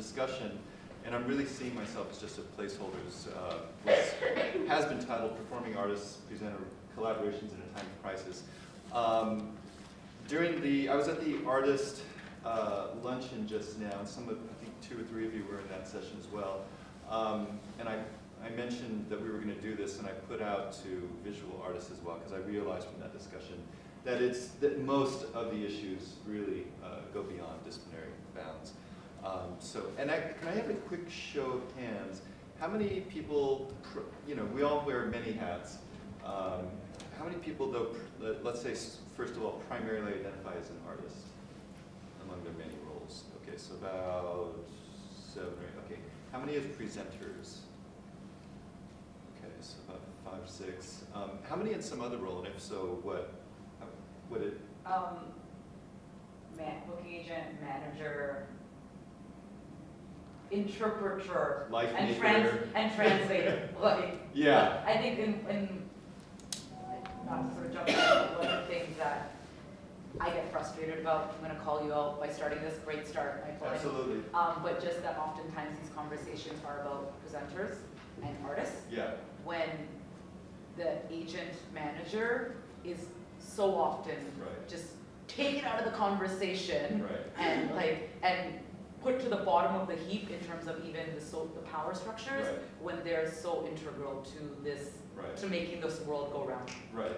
discussion, and I'm really seeing myself as just a placeholders, uh, has been titled Performing Artists Present Collaborations in a Time of Crisis. Um, during the, I was at the artist uh, luncheon just now, and some of, I think two or three of you were in that session as well. Um, and I, I mentioned that we were going to do this, and I put out to visual artists as well, because I realized from that discussion that it's that most of the issues really uh, go beyond disciplinary bounds. Um, so, and I, can I have a quick show of hands? How many people, you know, we all wear many hats. Um, how many people, though, let's say, first of all, primarily identify as an artist among their many roles? Okay, so about seven or eight. Okay, how many as presenters? Okay, so about five, six. Um, how many in some other role, and if so, what? What it? Um, man, booking agent, manager, interpreter, Life and trans and translator. like, Yeah. I think in, in not to sort of jump but one of the things that I get frustrated about, I'm gonna call you out by starting this, great start, my point. Absolutely. Um, but just that oftentimes these conversations are about presenters and artists, Yeah. when the agent manager is so often Right. just taken out of the conversation Right. and like, and put to the bottom of the heap in terms of even the so, the power structures, Right. when they're so integral to this, Right. to making this world go round. Right.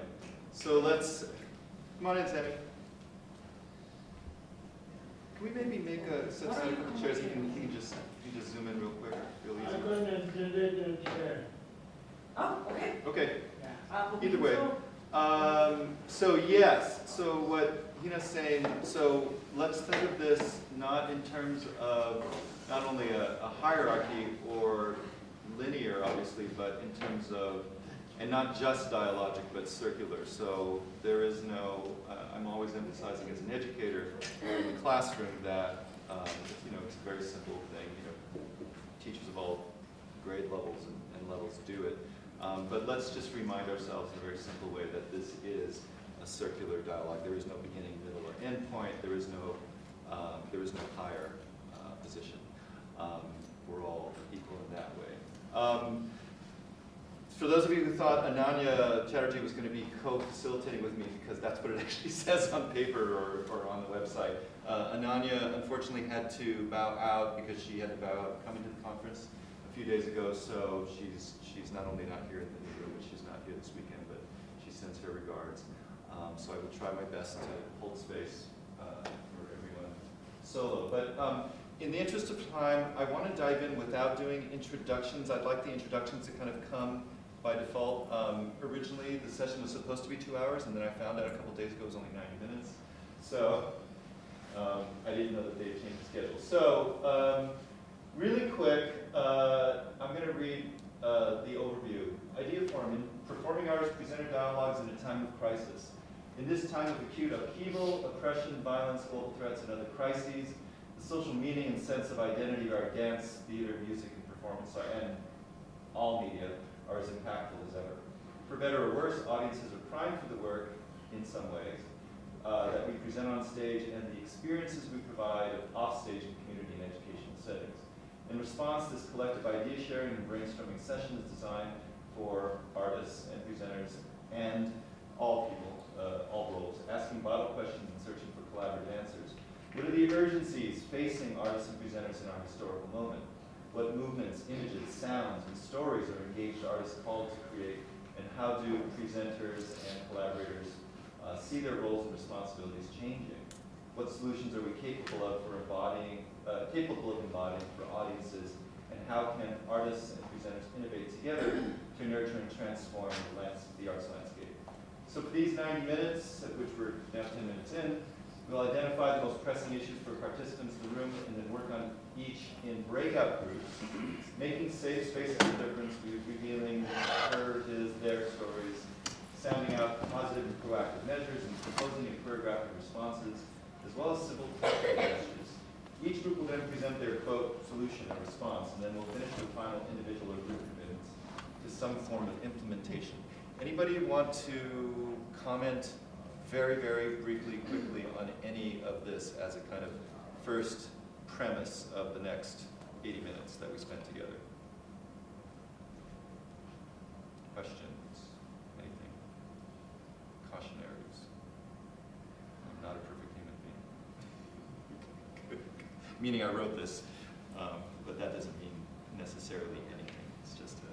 So let's, come on in, Sammy. Can we maybe make a, set What are aside you couple chairs, can, complicating? he can just, he can just zoom in real quick, real I'm going to delete the chair. Oh, okay. Okay, Uh, Either way. so- um, so yes, so what Hina's saying, so let's think of this not in terms of not only a, a hierarchy or linear, obviously, but in terms of, and not just dialogic, but circular. So there is no, uh, I'm always emphasizing as an educator in the classroom that, um, you know, it's a very simple thing, you know, teachers of all grade levels and, and levels do it. Um, but let's just remind ourselves in a very simple way that this is a circular dialogue. There is no beginning, middle, or end point. There is no, um, there is no higher uh, position. Um, we're all equal in that way. Um, for those of you who thought Ananya Chatterjee was going to be co-facilitating with me, because that's what it actually says on paper or, or on the website, uh, Ananya unfortunately had to bow out because she had to bow out coming to the conference a few days ago, so she's, she's not only not here in the room, but she's not here this weekend, but she sends her regards. Um, so I will try my best to hold space uh, for everyone solo. But um, in the interest of time, I want to dive in without doing introductions. I'd like the introductions to kind of come by default. Um, originally, the session was supposed to be two hours, and then I found out a couple days ago it was only 90 minutes. So um, I didn't know that they had changed the schedule. So um, really quick, uh, I'm going to read uh, the overview. Idea forming, performing artists presenter dialogues in a time of crisis. In this time of acute upheaval, oppression, violence, global threats, and other crises, the social meaning and sense of identity of our dance, theater, music, and performance are, and all media are as impactful as ever. For better or worse, audiences are primed for the work in some ways uh, that we present on stage and the experiences we provide offstage in community and educational settings. In response, this collective idea sharing and brainstorming session is designed for artists and presenters and all people, uh, all roles, asking vital questions and searching for collaborative answers. What are the urgencies facing artists and presenters in our historical moment? What movements, images, sounds, and stories are engaged artists called to create? And how do presenters and collaborators uh, see their roles and responsibilities changing? What solutions are we capable of for embodying, uh, capable of embodying for audiences? And how can artists and presenters innovate together to nurture and transform the, lands, the arts landscape? So for these 90 minutes, at which we're now 10 minutes in, we'll identify the most pressing issues for participants in the room and then work on each in breakout groups, making safe spaces a difference, revealing her, his, their stories, sounding out positive and proactive measures, and proposing and choreographing responses, as well as civil gestures. Each group will then present their quote solution and response, and then we'll finish with final individual or group commitments to some form of implementation. Anybody want to comment very, very briefly, quickly on any of this as a kind of first premise of the next 80 minutes that we spent together. Questions? Anything? Cautionaries? I'm not a perfect human being. Meaning I wrote this, um, but that doesn't mean necessarily anything. It's just a,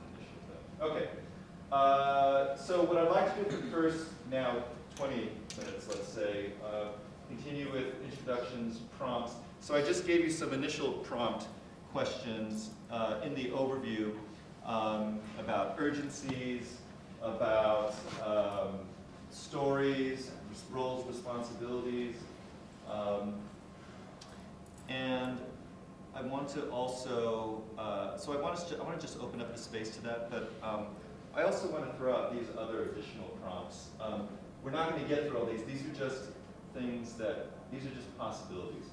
an initial. Okay. Uh, so what I'd like to do for the first now 20 minutes, let's say, uh, continue with introductions, prompts. So I just gave you some initial prompt questions uh, in the overview um, about urgencies, about um, stories, roles, responsibilities. Um, and I want to also, uh, so I want, to, I want to just open up the space to that, but um, I also want to throw out these other additional prompts. Um, we're not going to get through all these. These are just things that, these are just possibilities.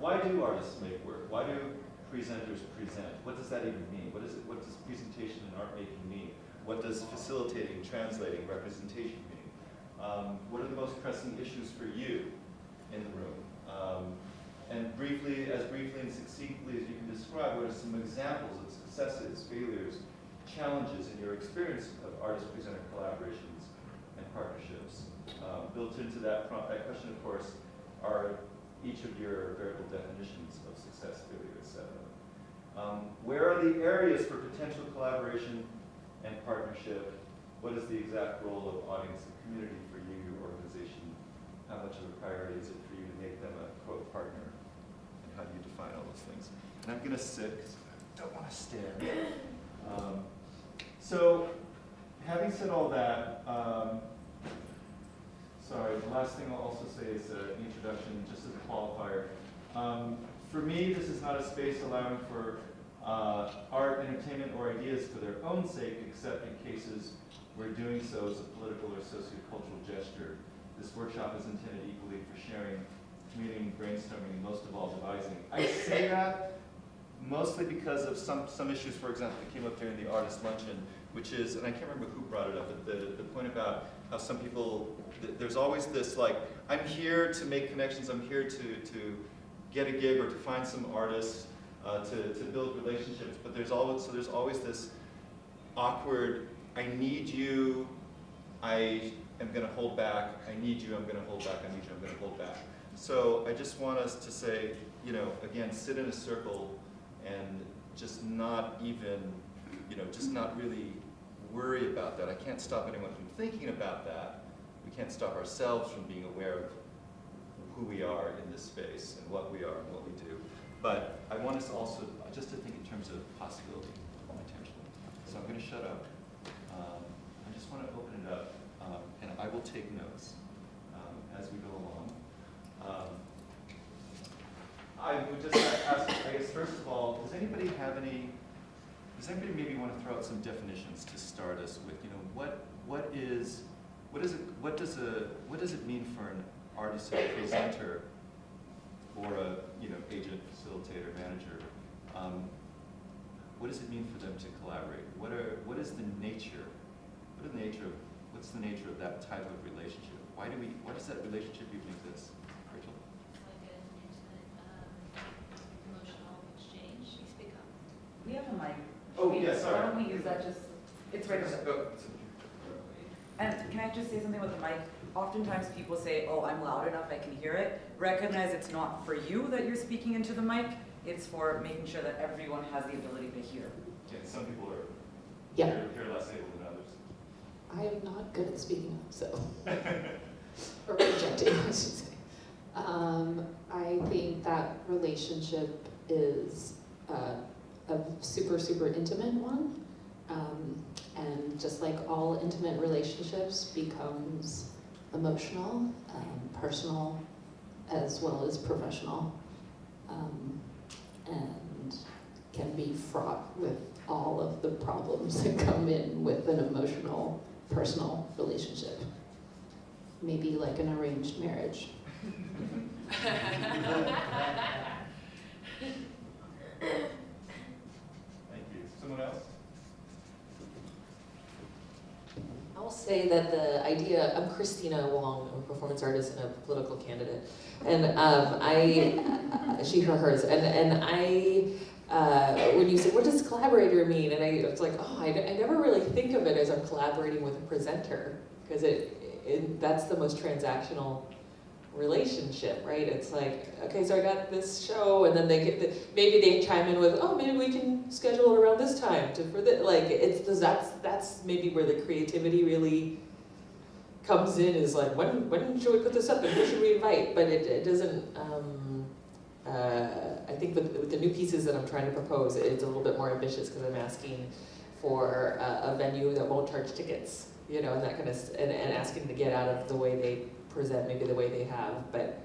Why do artists make work? Why do presenters present? What does that even mean? What, is it, what does presentation and art making mean? What does facilitating, translating, representation mean? Um, what are the most pressing issues for you in the room? Um, and briefly, as briefly and succinctly as you can describe, what are some examples of successes, failures, challenges in your experience of artist-presenter collaborations and partnerships? Um, built into that, that question, of course, are each of your variable definitions of success, failure, etc. Um, where are the areas for potential collaboration and partnership? What is the exact role of audience and community for you, your organization? How much of a priority is it for you to make them a quote partner? And how do you define all those things? And I'm going to sit because I don't want to stand. Um, so, having said all that, um, sorry, the last thing I'll also say is an introduction, just as a qualifier. Um, for me, this is not a space allowing for uh, art, entertainment, or ideas for their own sake, except in cases where doing so is a political or sociocultural gesture. This workshop is intended equally for sharing, communing, brainstorming, and most of all, devising. I say that mostly because of some, some issues, for example, that came up during the artist luncheon, which is, and I can't remember who brought it up, but the, the point about how some people, th there's always this like, I'm here to make connections, I'm here to, to get a gig or to find some artists, uh, to, to build relationships, but there's always, so there's always this awkward, I need you, I am going to hold back, I need you, I'm going to hold back, I need you, I'm going to hold back. So I just want us to say, you know, again, sit in a circle and just not even, you know, just not really worry about that. I can't stop anyone from thinking about that. We can't stop ourselves from being aware of who we are in this space and what we are and what we do. But I want us also just to think in terms of possibility potentially. So I'm going to shut up. Um, I just want to open it up, um, and I will take notes um, as we go along. Um, I would just ask, I guess, first of all, does anybody have any, does anybody maybe want to throw out some definitions to start us with? You know, what what is, what is it, what does a, what does it mean for an artist and presenter or a, you know, agent, facilitator, manager? Um, what does it mean for them to collaborate? What are, what is the nature, what is the nature of, what's the nature of that type of relationship? Why do we, why does that relationship even exist? Rachel? like an intimate, um, emotional exchange. Speak up. We have a mic. Oh, We- yeah, sorry. Why don't we use that just, it's right over there. Oh, it's- And can I just say something with the mic? Oftentimes people say, oh, I'm loud enough, I can hear it. Recognize it's not for you that you're speaking into the mic, it's for making sure that everyone has the ability to hear. Yeah, some people are, Yeah, they're, they're less able than others. I am not good at speaking up, so, or projecting, I should say. Um, I think that relationship is uh, a super, super intimate one. Um, and just like all intimate relationships becomes emotional, um, personal, as well as professional. Um, and can be fraught with all of the problems that come in with an emotional, personal relationship. Maybe like an arranged marriage. Thank you. Someone else? I will say that the idea, I'm Kristina Wong, I'm a performance artist and a political candidate. And um, I, she, her, hers, and, and I, uh, when you say, what does collaborator mean? And I was like, oh, I, I never really think of it as I'm collaborating with a presenter, because it, it, that's the most transactional relationship, right? It's like, okay, so I got this show, and then they get, the, maybe they chime in with, oh, maybe we can schedule it around this time to, for the, like, it's, that's, that's maybe where the creativity really comes in, is like, when, when should we put this up, and who should we invite? But it, it doesn't, um, uh, I think with, with the new pieces that I'm trying to propose, it's a little bit more ambitious, because I'm asking for a, a venue that won't charge tickets, you know, and that kind of, and, and asking to get out of the way they present, maybe the way they have, but,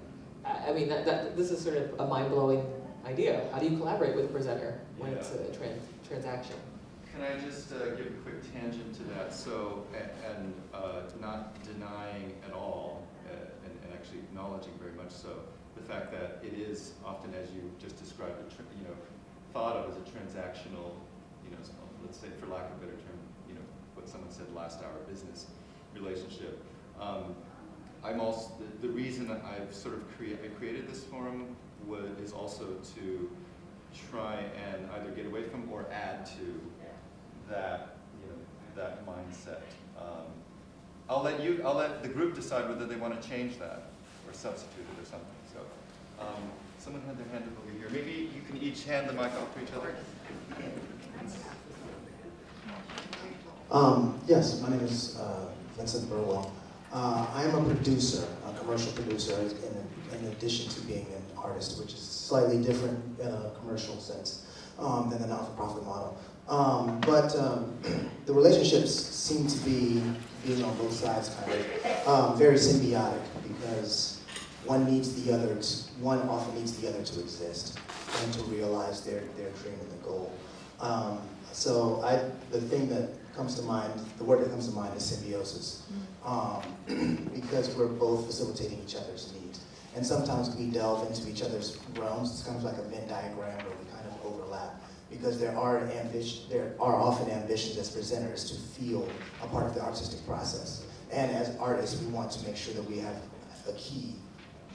I, I mean, that, that, this is sort of a mind-blowing idea. How do you collaborate with a presenter when it's a trans, transaction? Can I just uh, give a quick tangent to that? So, and uh, not denying at all, uh, and and actually acknowledging very much so, the fact that it is often, as you just described, a tr- you know, thought of as a transactional, you know, let's say, for lack of a better term, you know, what someone said last hour, business relationship. Um, I'm also, the, the reason I've sort of I created this forum is also to try and either get away from or add to that, you know, that mindset. Um, I'll let you, I'll let the group decide whether they want to change that or substitute it or something, so. Um, someone had their hand up over here. Maybe you can each hand the mic off to each other? Um, yes, my name is uh, Vincent Burwell. Uh, I am a producer, a commercial producer, in, in addition to being an artist, which is slightly different in a commercial sense um, than the not-for-profit model. Um, but um, the relationships seem to be being on both sides, kind of um, very symbiotic because one needs the other. To, one often needs the other to exist and to realize their their dream and the goal. Um, so I, the thing that comes to mind, the word that comes to mind is symbiosis, um, because we're both facilitating each other's needs. And sometimes we delve into each other's realms. It's kind of like a Venn diagram where we kind of overlap, because there are ambition, there are often ambitions as presenters to feel a part of the artistic process. And as artists, we want to make sure that we have a key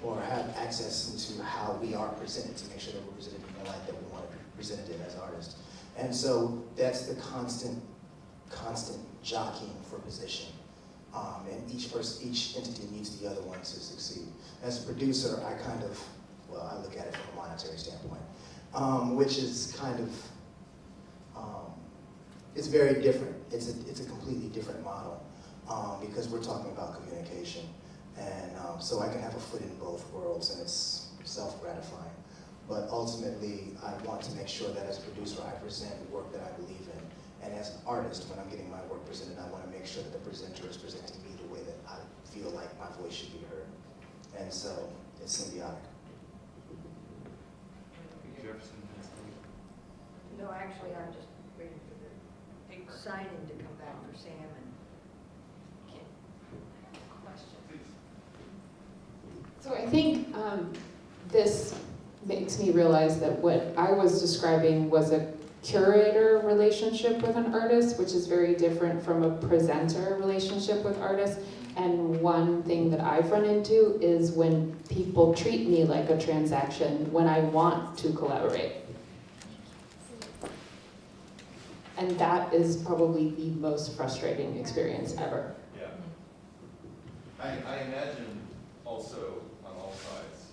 or have access into how we are presented to make sure that we're presented in the light that we want to be presented in as artists. And so that's the constant, constant jockeying for position. Um, and each person, each entity needs the other one to succeed. As a producer, I kind of, well, I look at it from a monetary standpoint, um, which is kind of, um, it's very different. It's a, it's a completely different model um, because we're talking about communication. And um, so I can have a foot in both worlds and it's self-gratifying. But ultimately, I want to make sure that as a producer, I present the work that I believe. And as an artist, when I'm getting my work presented, I want to make sure that the presenter is presenting me the way that I feel like my voice should be heard. And so it's symbiotic. Jefferson. No, actually, I'm just waiting for the signing to come back for Sam and Question. So I think um, this makes me realize that what I was describing was a curator relationship with an artist, which is very different from a presenter relationship with artists. And one thing that I've run into is when people treat me like a transaction when I want to collaborate. And that is probably the most frustrating experience ever. Yeah. I, I imagine also on all sides,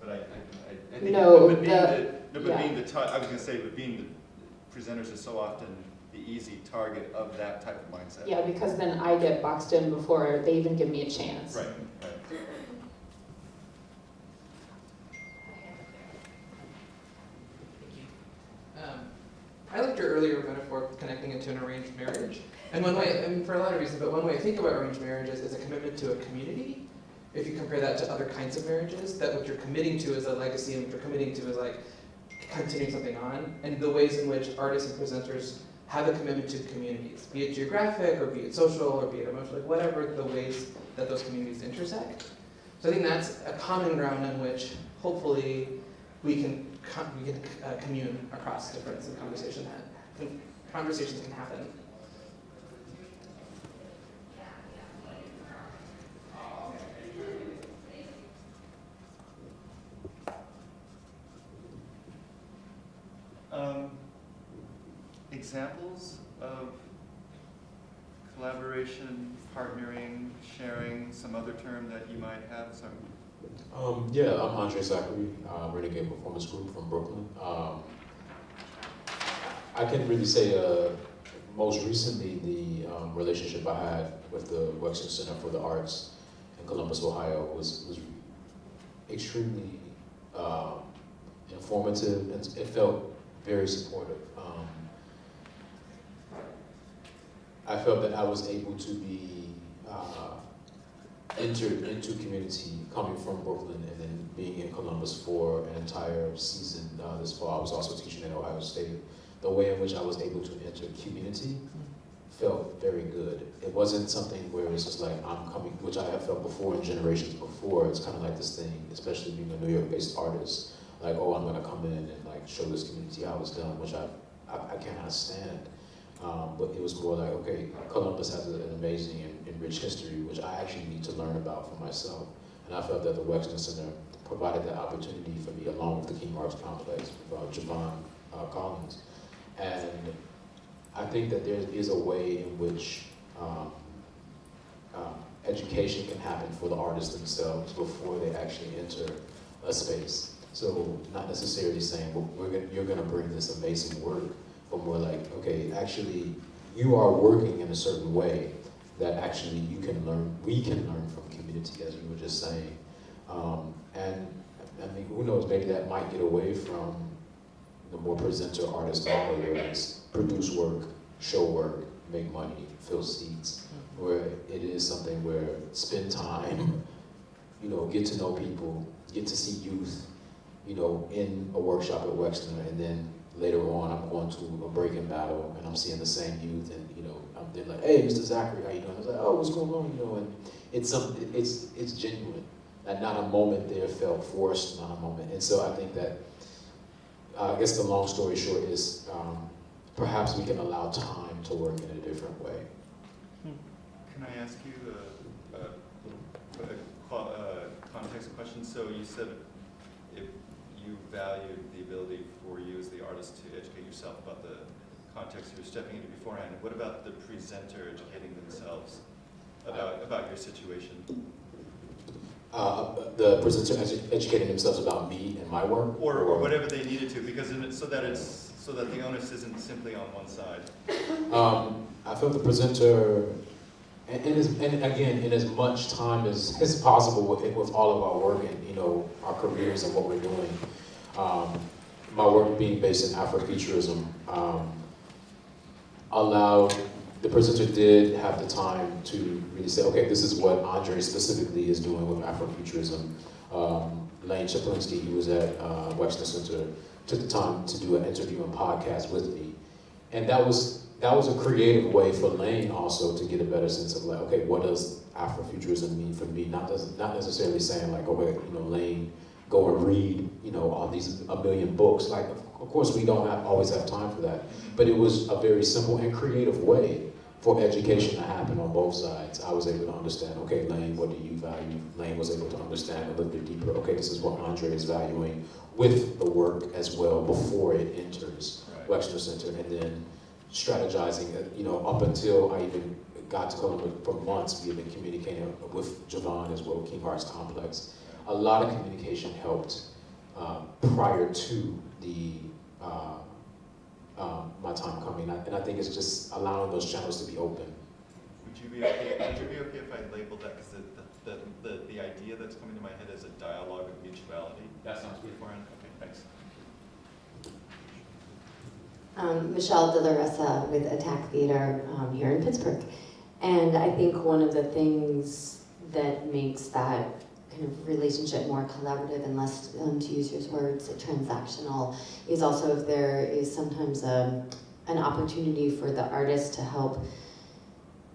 but I, I, I- think. No, but being the- No, but yeah. being the, I was gonna say, but being the presenters are so often the easy target of that type of mindset. Yeah, because then I get boxed in before they even give me a chance. Right, right. Um, I liked your earlier metaphor connecting it to an arranged marriage. And one way, I mean, for a lot of reasons, but one way I think about arranged marriages is a commitment to a community. If you compare that to other kinds of marriages, that what you're committing to is a legacy and what you're committing to is like continuing something on. And the ways in which artists and presenters have a commitment to communities, be it geographic or be it social or be it emotional, like whatever the ways that those communities intersect. So I think that's a common ground on which hopefully we can we can uh, commune across difference and conversation that conversations can happen. Um, examples of collaboration, partnering, sharing, some other term that you might have, sorry. Um, yeah, I'm Andre Zachary, uh, Renegade Performance Group from Brooklyn. Um, I can really say, uh, most recently, the um, relationship I had with the Wexner Center for the Arts in Columbus, Ohio, was was extremely um, informative, and it felt very supportive. Um, I felt that I was able to be uh, entered into community coming from Brooklyn and then being in Columbus for an entire season uh, this fall. I was also teaching at Ohio State. The way in which I was able to enter community felt very good. It wasn't something where it's just like I'm coming, which I have felt before in generations before. It's kind of like this thing, especially being a New York-based artist, like oh I'm gonna come in and show this community how it's done, which I I, I cannot stand. Um, but it was more like, okay, Columbus has an amazing and, and rich history, which I actually need to learn about for myself. And I felt that the Wexner Center provided that opportunity for me, along with the King Arts Complex, uh, Javon uh, Collins. And I think that there is a way in which um, um, education can happen for the artists themselves before they actually enter a space. So not necessarily saying, well, we're gonna, you're gonna bring this amazing work, but more like, okay, actually, you are working in a certain way that actually you can learn, we can learn from community, as you were just saying. Um, and I mean, who knows, maybe that might get away from the more presenter artist model, where it's produce work, show work, make money, fill seats, where it is something where spend time, you know, get to know people, get to see youth, you know, in a workshop at Wexner, and then later on, I'm going to a breaking battle, and I'm seeing the same youth, and you know, I'm they're like, "Hey, Mr. Zachary, how you doing?" I was like, "Oh, what's going on?" You know, and it's something, it's it's genuine, and not a moment there felt forced, not a moment, and so I think that, uh, I guess the long story short is, um, perhaps we can allow time to work in a different way. Can I ask you a, a, little- a qua- uh, context question? So you said if you valued the ability for you as the artist to educate yourself about the context you were stepping into beforehand, what about the presenter educating themselves about, about your situation? Uh, the presenter edu- educating themselves about me and my work? Or, or whatever they needed to, because in it, so that it's, so that the onus isn't simply on one side. Um, I feel the presenter, and, and, as, and again, in as much time as, as possible with, with all of our work and, you know, our careers and what we're doing, um, my work being based in Afrofuturism, um, allowed, the presenter did have the time to really say, okay, this is what Andre specifically is doing with Afrofuturism. Um, Lane Czaplinski, who was at uh, Center, took the time to do an interview and podcast with me. And that was that was a creative way for Lane also to get a better sense of like, okay, what does Afrofuturism mean for me? Not does, not necessarily saying like, oh, you know, Lane, go and read, you know, all these a million books. Like, of course, we don't have, always have time for that. But it was a very simple and creative way for education to happen on both sides. I was able to understand, okay, Lane, what do you value? Lane was able to understand a little bit deeper, okay, this is what Andre is valuing with the work as well before it enters Right. Wexner Center, and then strategizing, uh, you know, up until I even got to Columbus for months, we had been communicating with Javon as well, King Arts Complex. A lot of communication helped um, prior to the uh, um, my time coming, and I- think it's just allowing those channels to be open. Would you be okay, would you be okay if I labeled that, because the, the, the, the idea that's coming to my head is a dialogue of mutuality? That sounds good. Beforehand, okay, thanks. Um, Michelle De La with Attack Theater um, here in Pittsburgh. And I think one of the things that makes that kind of relationship more collaborative and less, um, to use your words, transactional, is also if there is sometimes a, an opportunity for the artist to help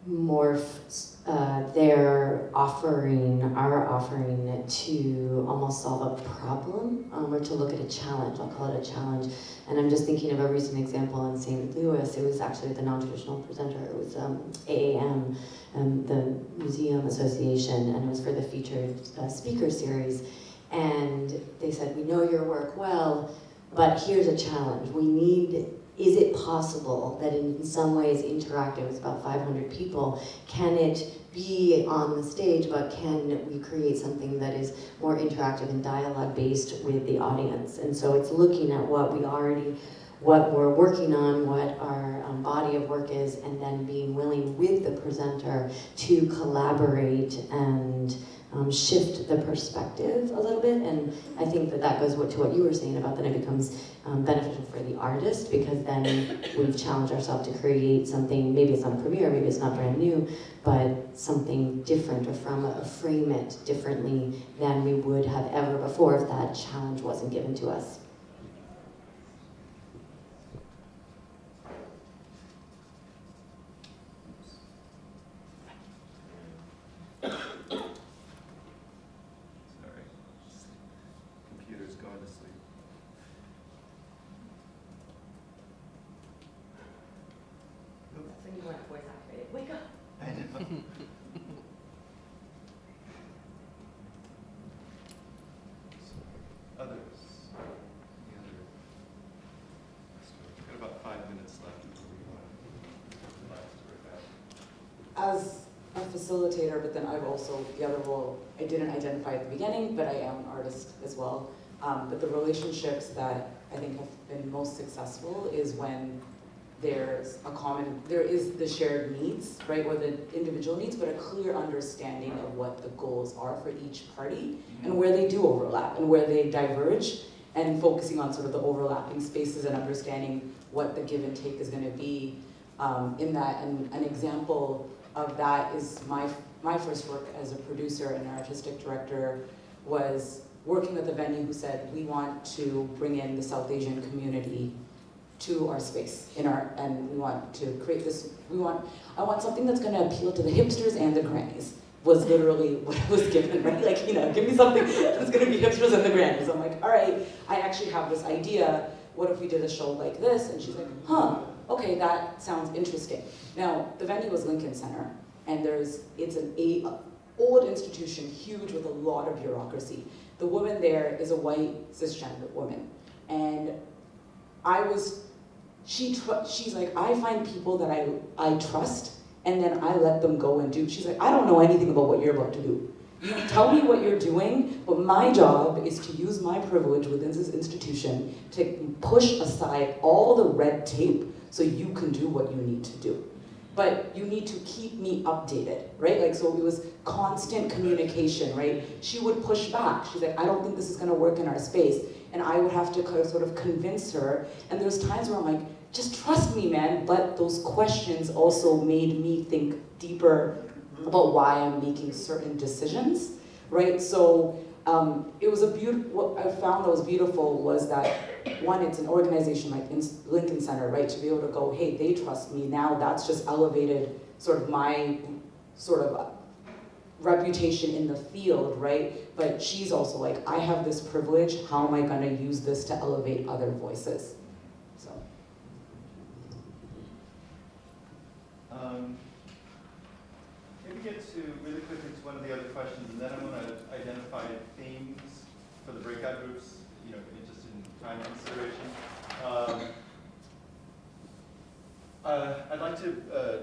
morph uh, their offering, our offering, to almost solve a problem um, or to look at a challenge. I'll call it a challenge. And I'm just thinking of a recent example in St. Louis. It was actually the non-traditional presenter. It was um, AAM, um, the Museum Association, and it was for the featured uh, speaker series. And they said, we know your work well. But here's a challenge. We need, is it possible that in some ways interactive is about 500 people? Can it be on the stage, but can we create something that is more interactive and dialogue based with the audience? And so it's looking at what we already, what we're working on, what our um, body of work is, and then being willing with the presenter to collaborate and um, shift the perspective a little bit. And I think that that goes to what you were saying about that it becomes um, beneficial for the artist because then we've challenged ourselves to create something, maybe it's not premiere, maybe it's not brand new, but something different or from a frame it differently than we would have ever before if that challenge wasn't given to us. Sorry. Computer's going to sleep. That's when you want voice activated. Wake up. I know. Others? Any other? We've got about five minutes left before we want to last or that. As a facilitator, but then I've also, the other role, I didn't identify at the beginning, but I am an artist as well. Um, but the relationships that I think have been most successful is when there's a common, there is the shared needs, right, or the individual needs, but a clear understanding of what the goals are for each party and where they do overlap and where they diverge and focusing on sort of the overlapping spaces and understanding what the give and take is going to be um, in that. And an example of that is my, my first work as a producer and artistic director was working with a venue who said, we want to bring in the South Asian community to our space in our, and we want to create this, we want, I want something that's gonna appeal to the hipsters and the grannies, was literally what I was given, right? Like, you know, give me something that's gonna be hipsters and the grannies. I'm like, all right, I actually have this idea, what if we did a show like this? And she's like, huh, okay, that sounds interesting. Now, the venue was Lincoln Center, and there's, it's an a, old institution, huge with a lot of bureaucracy. The woman there is a white cisgender woman, and I was, she, she's like, I find people that I, I trust, and then I let them go and do. She's like, I don't know anything about what you're about to do. You tell me what you're doing, but my job is to use my privilege within this institution to push aside all the red tape so you can do what you need to do. But you need to keep me updated, right? Like, so it was constant communication, right? She would push back. She's like, I don't think this is gonna work in our space. And I would have to kind of sort of convince her. And there's times where I'm like, just trust me, man. But those questions also made me think deeper about why I'm making certain decisions, right? So um, it was a beautiful, what I found that was beautiful was that one, it's an organization like Lincoln Center, right? To be able to go, hey, they trust me now, that's just elevated sort of my sort of reputation in the field, right? But she's also like, I have this privilege, how am I gonna use this to elevate other voices? So. Um, Get to, really quickly to one of the other questions, and then I'm gonna identify themes for the breakout groups, you know, just in time consideration. Um, uh, I'd like to uh,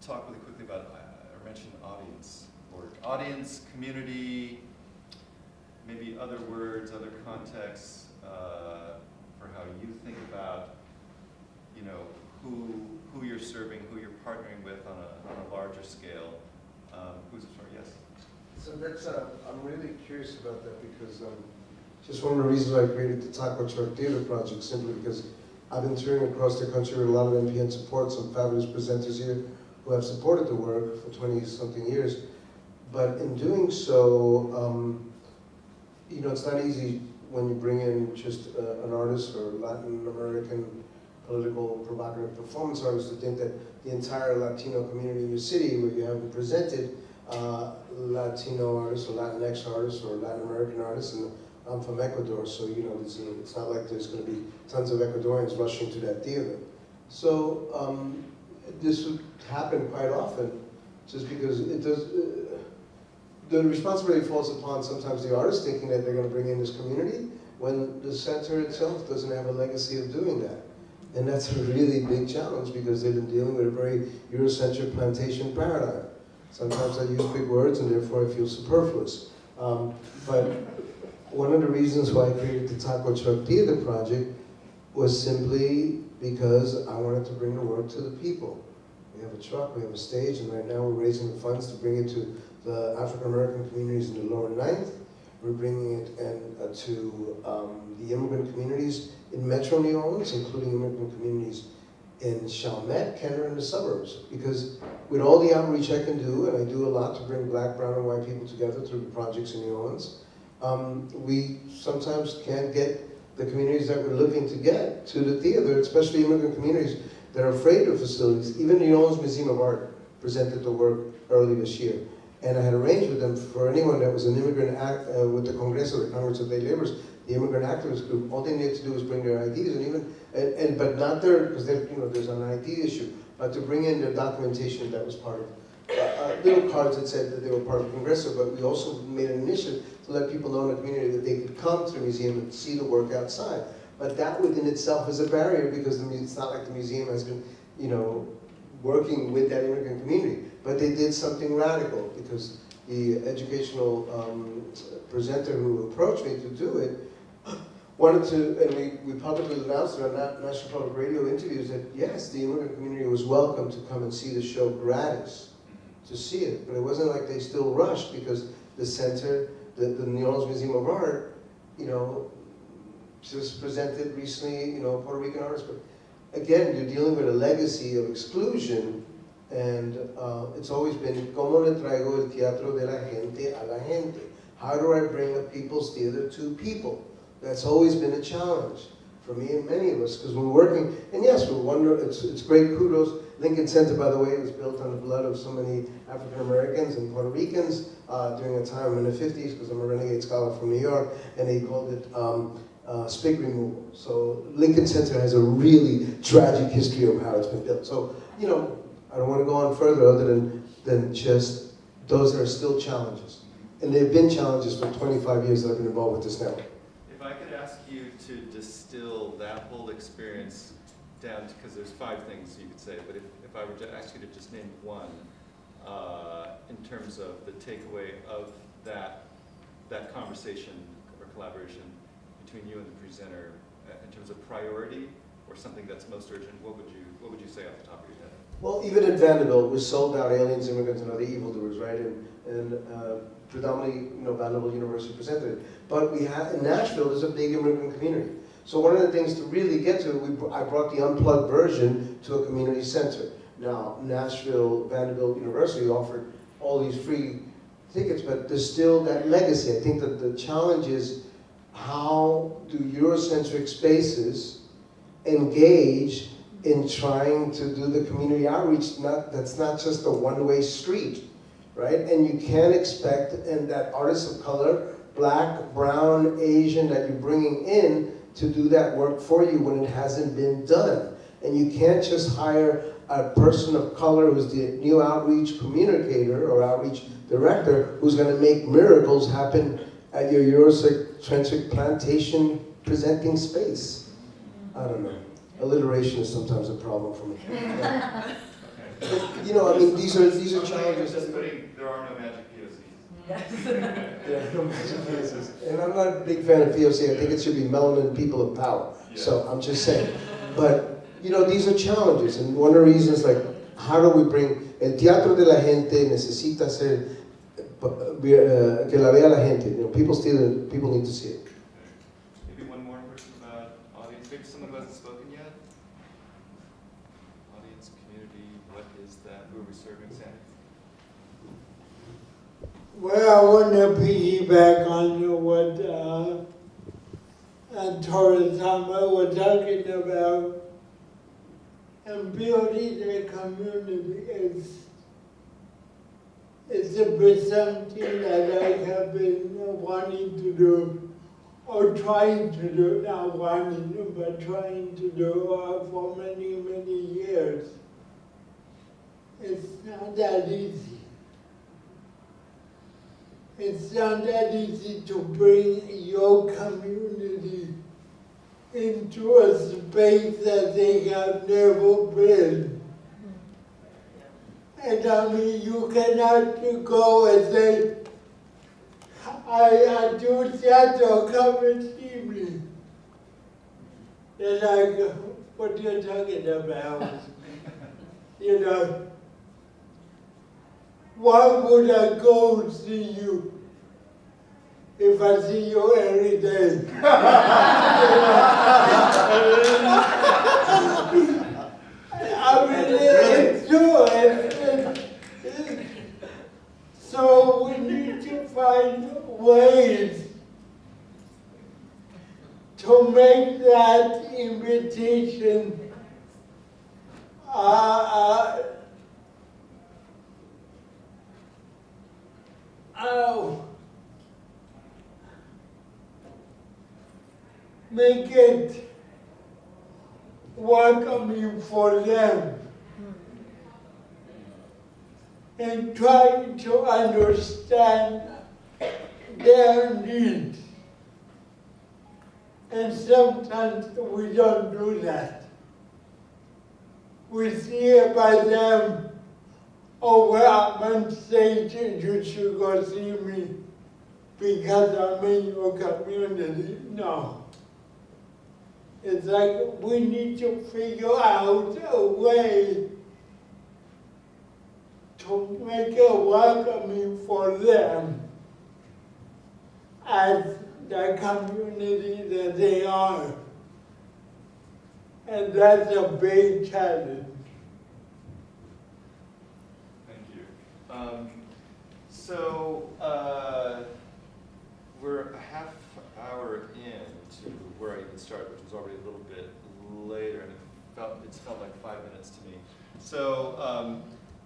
talk really quickly about, uh, I mentioned audience work. Audience, community, maybe other words, other contexts uh, for how you think about, you know, who, who you're serving, who you're partnering with on a, on a larger scale. Um, Who's, sorry, yes? So that's, uh, I'm really curious about that because, um, just one of the reasons I created the Taco Truck Theater Project, simply because I've been touring across the country with a lot of NPN support, some fabulous presenters here who have supported the work for twenty-something years. But in doing so, um, you know, it's not easy when you bring in just uh, an artist or Latin American political provocative performance artists to think that the entire Latino community in your city, where you haven't presented uh, Latino artists or Latinx artists or Latin American artists, and I'm from Ecuador, so you know, it's, it's not like there's going to be tons of Ecuadorians rushing to that theater. So um, this would happen quite often, just because it does. Uh, the responsibility falls upon sometimes the artist thinking that they're going to bring in this community, when the center itself doesn't have a legacy of doing that. And that's a really big challenge because they've been dealing with a very Eurocentric plantation paradigm. Sometimes I use big words and therefore I feel superfluous. Um, but one of the reasons why I created the Taco Truck Theater Project was simply because I wanted to bring the work to the people. We have a truck, we have a stage, and right now we're raising the funds to bring it to the African American communities in the lower ninth. We're bringing it and, uh, to um, the immigrant communities in Metro New Orleans, including immigrant communities in Chalmette, Kenner, and the suburbs. Because with all the outreach I can do, and I do a lot to bring black, brown, and white people together through the projects in New Orleans, um, we sometimes can't get the communities that we're looking to get to the theater, especially immigrant communities that are afraid of facilities. Even the New Orleans Museum of Art presented the work early this year. And I had arranged with them for anyone that was an immigrant act, uh, with the Congress Congreso, the Congress of Day Laborers, the immigrant activist group, all they needed to do was bring their IDs and even, and, and but not their, because you know, there's an ID issue, but to bring in their documentation that was part of, uh, uh, little cards that said that they were part of the Congreso, but we also made an initiative to let people know in the community that they could come to the museum and see the work outside. But that within itself is a barrier because the, it's not like the museum has been, you know, working with that immigrant community. But they did something radical because the educational um, presenter who approached me to do it wanted to, and we, we publicly announced it on Na- National Public Radio interviews that yes, the immigrant community was welcome to come and see the show gratis, to see it. But it wasn't like they still rushed because the center, the, the New Orleans Museum of Art, you know, just presented recently, you know, Puerto Rican artists. But again, you're dealing with a legacy of exclusion and uh, it's always been, ¿Cómo le traigo el teatro de la gente a la gente? How do I bring a people's theater to people? That's always been a challenge for me and many of us, because we're working, and yes, we're wonder, it's, it's great kudos. Lincoln Center, by the way, was built on the blood of so many African Americans and Puerto Ricans uh, during a time in the 50s, because I'm a renegade scholar from New York, and they called it um, uh, spig removal. So Lincoln Center has a really tragic history of how it's been built. So, you know, I don't want to go on further other than, than just those that are still challenges. And they've been challenges for 25 years that I've been involved with this network. If I could ask you to distill that whole experience down to, because there's five things you could say, but if, if I were to ask you to just name one, uh, in terms of the takeaway of that, that conversation or collaboration between you and the presenter, uh, in terms of priority or something that's most urgent, what would you, what would you say off the top? Well, even in Vanderbilt, we sold out aliens, immigrants, and other evildoers, right? And, and uh, predominantly, you know, Vanderbilt University presented it. But we have, in Nashville, there's a big immigrant community. So one of the things to really get to, we, I brought the unplugged version to a community center. Now, Nashville, Vanderbilt University offered all these free tickets, but there's still that legacy. I think that the challenge is how do Eurocentric spaces engage in trying to do the community outreach, not, that's not just a one-way street, right? And you can't expect, and that artists of color, black, brown, Asian, that you're bringing in to do that work for you when it hasn't been done. And you can't just hire a person of color who's the new outreach communicator or outreach director who's gonna make miracles happen at your Eurocentric plantation presenting space. I don't know. Alliteration is sometimes a problem for me. But, you know, I mean, these are, these are challenges Just putting, there are no magic POCs. Yes. Yeah, no major cases. And I'm not a big fan of POC, I think it should be melanin people of power, so I'm just saying. But, you know, these are challenges, and one of the reasons, like, how do we bring, el teatro de la gente necesita ser, uh, que la vea la gente, you know, people still, people need to see it. Maybe one more person about audience, maybe someone who hasn't spoken yet? Audience, community, what is that, who are we serving, Sandy? Well, I want to piggyback on what uh, Thomas was talking about. And building a community is is a something that I have been wanting to do, or trying to do, not wanting, to, but trying to do uh, for many, many years. It's not that easy. It's not that easy to bring your community into a space that they have never been. And I mean, you cannot go and say, I, I do theater, come and see me. They're like, what are you talking about? You know, why would I go see you if I see you every day? I mean, it's true. It's, it's, it's, so we need to find ways to make that invitation uh, uh, oh, make it welcoming for them and try to understand their needs. And sometimes we don't do that. We see by them, oh, well, I'm and you should go see me because I'm in your community. No. It's like we need to figure out a way to make it welcoming for them as the community that they are. And that's a big challenge. Thank you. Um, so, uh, we're a half hour in to where I even started, which was already a little bit later, and it felt, it's felt like five minutes to me. So, um,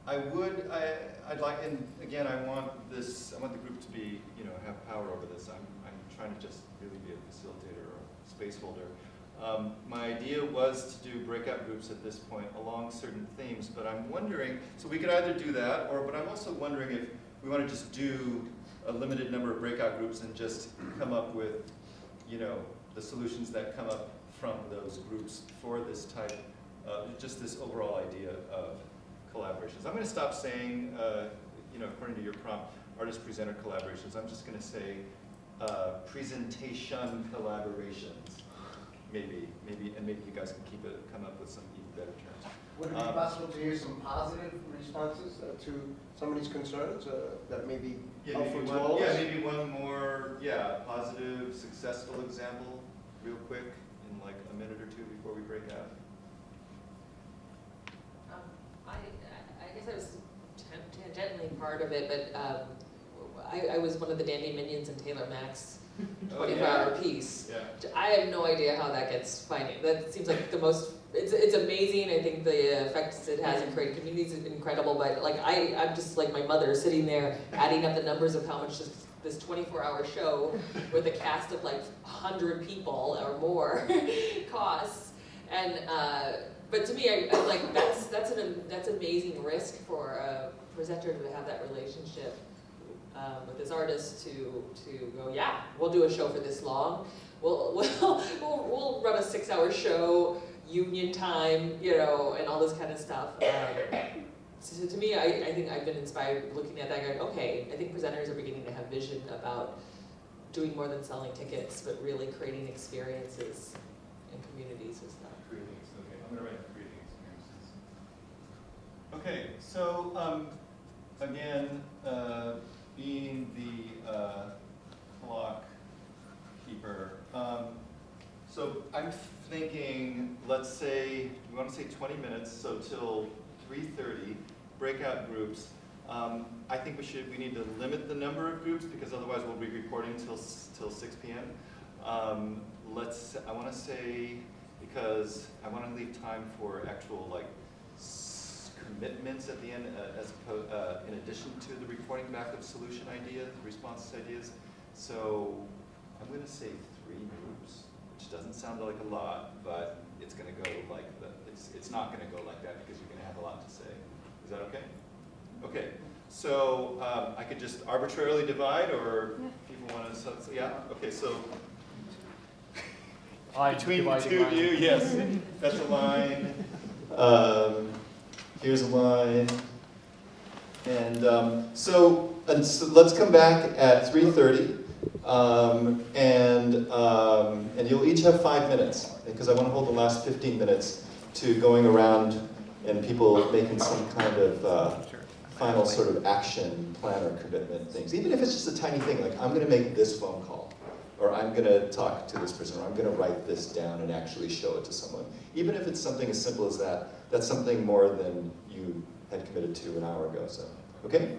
I would, I, I'd like, and again, I want this, I want the group to be, you know, have power over this. I'm, I'm trying to just really be a facilitator or a space holder. Um, my idea was to do breakout groups at this point along certain themes, but I'm wondering, so we could either do that, or, but I'm also wondering if we want to just do a limited number of breakout groups and just come up with, you know, the solutions that come up from those groups for this type, uh, just this overall idea of collaborations. I'm going to stop saying, uh, you know, according to your prompt, artist-presenter collaborations. I'm just going to say uh, presentation collaborations. Maybe, maybe, and maybe you guys can keep it, come up with some even better terms. Would it be Um, possible to hear some positive responses uh, to some of these concerns uh, that may be Yeah, maybe helpful to all yeah, us? maybe one more, yeah, positive, successful example, real quick, in like a minute or two before we break out. Um, I, I I guess I was tan- tangentially part of it, but um, I, I was one of the Dandy Minions in Taylor Mac's twenty-four yeah. hour piece. Yeah. I have no idea how that gets financed. That seems like the most, it's, it's amazing. I think the effects it has in creating communities is incredible, but like I, I'm just like my mother sitting there adding up the numbers of how much this, this twenty-four hour show with a cast of like hundred people or more costs. And, uh, but to me, I, I like, that's, that's an, that's amazing risk for a presenter to have that relationship um, with this artist to, to go, yeah, we'll do a show for this long. We'll, we'll, we'll, we'll run a six hour show, union time, you know, and all this kind of stuff. Um, so to me, I, I think I've been inspired looking at that going, okay, I think presenters are beginning to have vision about doing more than selling tickets, but really creating experiences in communities and stuff. Creating, okay, I'm gonna write creating experiences. Okay, so, um, again, uh, being the, uh, clock keeper, um, so I'm thinking, let's say, we wanna say twenty minutes, so till three thirty, breakout groups. Um, I think we should, we need to limit the number of groups, because otherwise we'll be recording till, till six P M. Um, let's, I wanna say, because I wanna leave time for actual, like, commitments at the end, uh, as, oppo- uh, in addition to the reporting back of solution ideas, responses ideas. So, I'm gonna say three groups, which doesn't sound like a lot, but it's gonna go like the, it's, it's not gonna go like that because you're gonna have a lot to say. Is that okay? Okay, So um, I could just arbitrarily divide, or people want to, yeah, okay, so between the two of you, yes, that's a line. Um, Here's a line. And um, so, and so let's come back at 3:30. Um, and, um, and you'll each have five minutes, because I want to hold the last 15 minutes to going around and people making some kind of uh, final sort of action plan or commitment things. Even if it's just a tiny thing, like I'm going to make this phone call, or I'm going to talk to this person, or I'm going to write this down and actually show it to someone. Even if it's something as simple as that, that's something more than you had committed to an hour ago. So, okay?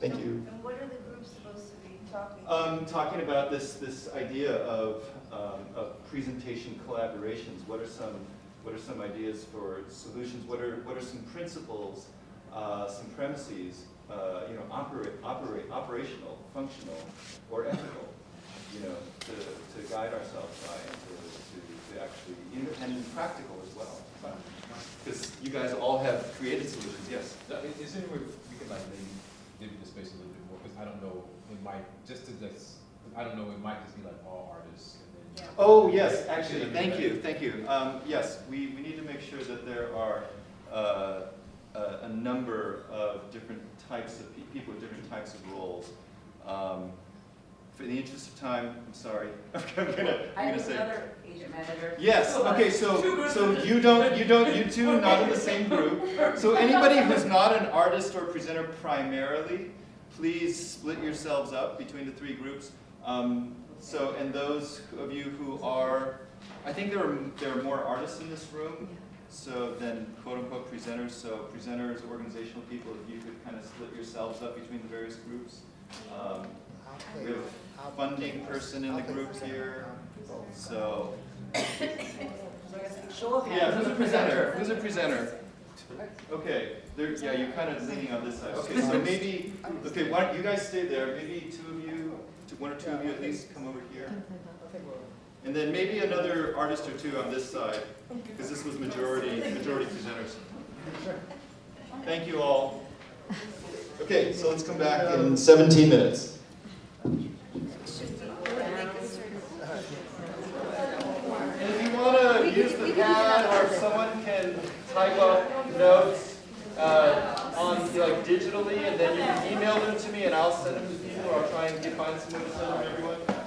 Thank you. And what are the groups supposed to be talking? Um, talking about this, this idea of, um, of presentation collaborations, what are some, what are some ideas for solutions? What are, what are some principles, uh, some premises, uh, you know, operate, operate, operational, functional, or ethical, you know, to, to guide ourselves by and to, to, to actually, and practical as well. Because you guys all have created solutions, yes. Is there any way we can like maybe maybe the space a little bit more, because I don't know, it might, just to just, I don't know, it might just be like all artists and then. Oh, yes, actually, thank you, thank you. Um, yes, we, we need to make sure that there are, uh, a, a number of different types of pe- people with different types of roles. Um, for the interest of time, I'm sorry, I'm gonna, I I'm gonna have say. another agent manager. Yes, okay, so, so you don't, you don't, you two not in the same group. So anybody who's not an artist or presenter primarily, please split yourselves up between the three groups. Um, so, and those of you who are, I think there are, there are more artists in this room, so than quote unquote presenters. So presenters, organizational people, if you could kind of split yourselves up between the various groups. Um, we have a funding person in the group here, so. Show of hands. Yeah, who's a presenter? Who's a presenter? Okay, there, yeah, you're kind of leaning on this side. Okay, so maybe, okay, why don't you guys stay there? Maybe two of you, one or two of you at least come over here. And then maybe another artist or two on this side, because this was majority, majority presenters. Thank you all. Okay, so let's come back in 17 minutes. And if you want to use the pad, or someone can type up notes uh, on like digitally, and then you can email them to me, and I'll send them to people, or I'll try and get, find someone to send them to everyone.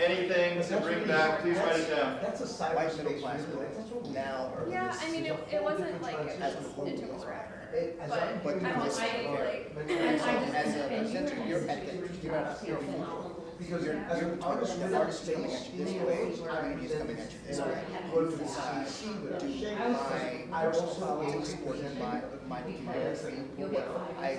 Anything to bring back, please write it down. That's a White middle class building, now or. Yeah, I mean, it, it wasn't like it As a was, whole. it took forever, It- as but I'm- But I will this- say, like, And so as a presenter, you're at the, you're at, you're, Because you're, as you're, an artist, the artist is coming at you this way, comedy is coming at you. This way. Go to the CC, do but my I personal also politics always or present my, my community, what I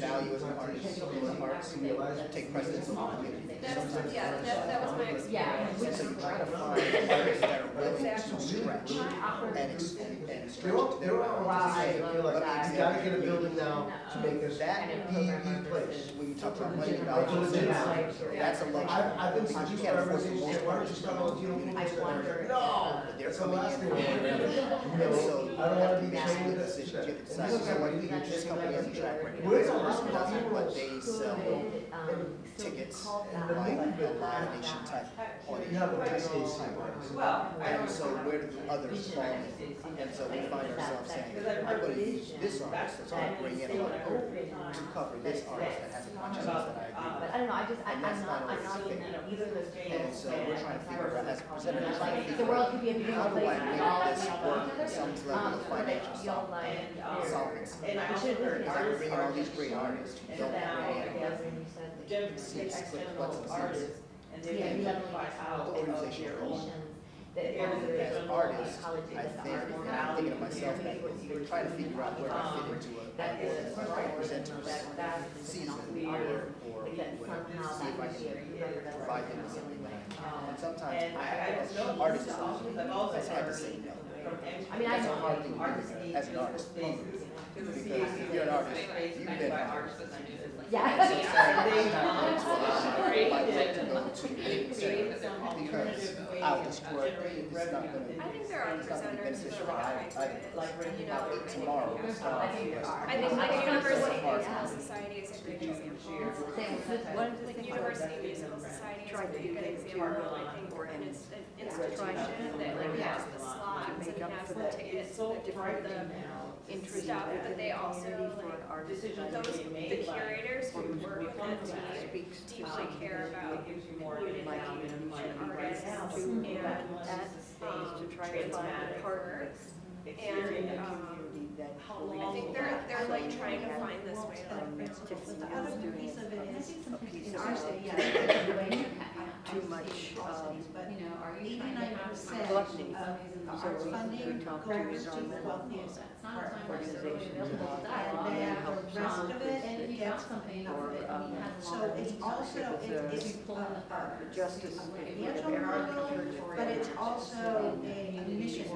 value as an artist, in the arts, take precedence over community. that's, yeah, that, that was my experience. And so you try to find artists that are willing to stretch and, ex- and and stretch. There are, to their there are bounds. artists that feel like, you gotta get a building now to make this That, the, the place. when you talk about money Like, values, for legit. That's a luxury. I've, I've been Because you can't afford to organizations most that want to artists just come come out out, to you know, communities that are, no, they're that's the coming in. thing I want to do. You And so I don't wanna be you have to chained make to a decision, you have to decide, so what what, this company has a track record. We're This a lot person of doesn't, but they sell Um, tickets, And the like movie a live type audience. You have a big stage. Well, And so where do the others fall in? And so we find ourselves saying, I'm gonna use this artist, so I'm gonna bring in a lot of to cover this artist that has a consciousness that I um, agree with. But I don't know, I just, I, And I'm that's not, not I'm not always even fair. either of those And so we're trying to figure out, as a presenter, we're trying to the figure world out, could be a beautiful how do place I if we make all this work each other. some level Um, of financial feel solve- like there's- um, solvency? And I should Because I'm bringing all these great artists who don't have any Generally, external artists, and they Yeah, you have identify out The of organization their goes. own. that And there's as artists, I think, I'm thinking of myself, that we're trying to figure out where I fit um, into a, That is a right. presenter's That- that is season, weird. or, or That whatever, somehow see if I that can would be a- provide them with something that And um, sometimes, And I, I just know. artists, I've also that's had to heard say no. from I mean, I That's a know hard thing to artists do need as an artist. spaces. Because the Because if you're an artist, you've been an artist. And Yeah. So saying, They I'm created to go to a center, some because alternative out of this work, generating it's not gonna, I think there are it's not gonna be presenters who are I, like, I, Like you know, tomorrow, I think there are. I think like University hard. Musical Society is a great example. Same with Like, like University Musical Society is a pretty good example, I think, and it's an institution that like has the slots and has the tickets It's so and the different, now. stuff, but they also like, Decisions those, the curators who work with the team deeply care about It gives you more community insight and artists right now, to and and that that, sustains um, to try to find partners. And, the um, community that how long. I think they're, they're like trying to find this way to like. The other piece of it is, in our it. city, Yeah. too much, um, You know, are you eighty-nine percent of the arts funding goes to the wealthiest organizations. And then the rest of it, And if you gets something or, that um, you have So it's also, it- it's a justice, financial model, but it's also a mission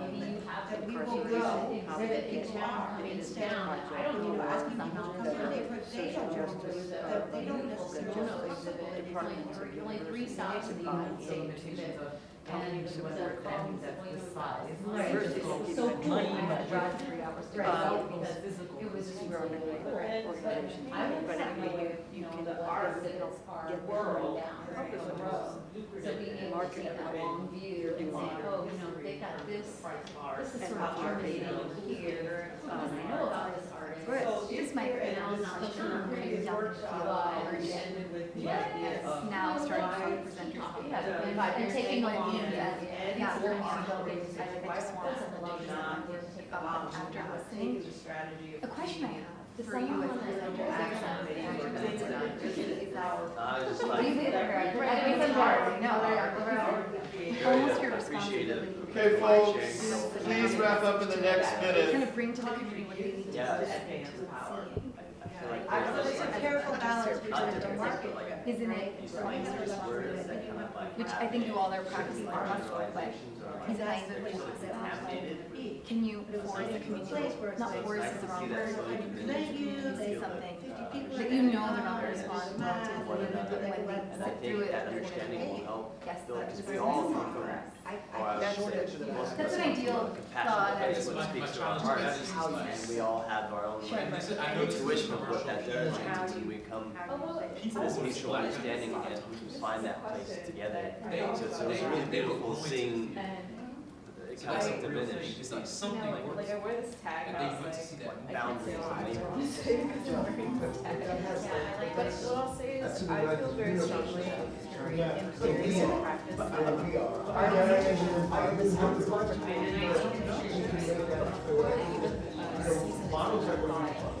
Maybe you have that we will person go, exhibit that in people are, and it's instead down, of, I don't you know, know, asking people to come in, they, put- they don't, that they don't necessarily. exhibit, it's only, there's only three stops in the United States. exhibit. And the problems that we size. Right. Versus so cool, I had to drive three hours to Right. go because it was just really cool. organizations. I would But say anyway, like, you know, the art that is our world down Help us the road. So being able to take that long view and say, oh, you know, they got this, this is sort of germinating here. Um, I know about this artist. So This might be now not the term, maybe down the line. ended with the Yes, now starting to talk presenters. Yeah, and by and taking along that, yeah, learning about things, I think I just want to love that, take up after listening. A question I have, does someone want? I was just like, did, right, right, we said hard, no, right, almost your responsibility. Okay, folks, please wrap up in the next Kind minute. of bring to the community what they need Yeah. see. I feel like there's it's a careful balance between the market. Isn't it? Which I think you all are practicing on muscle, but is it Can you force the community, not force is the wrong word, Thank you, say something that you know they're not gonna respond well to, One when they And I sit think through it, that they're understanding will gonna help guess build, that. because we all come from, correct. or I oh, That's should what- say, most of That's an ideal a compassion, thought. that's what speaks to our hearts, and we all have our own Sure. intuition of what that does, and when we come oh, to this mutual understanding and we can find that place together. So it's, it was really beautiful seeing it kind of diminish these Something like, like I wear this tag, And and I they was want to see like, that I can't say boundaries why. and I don't say because I'm wearing the tag. Yeah, I like But what I'll say is, I feel very strongly that during in. theory and practice, artists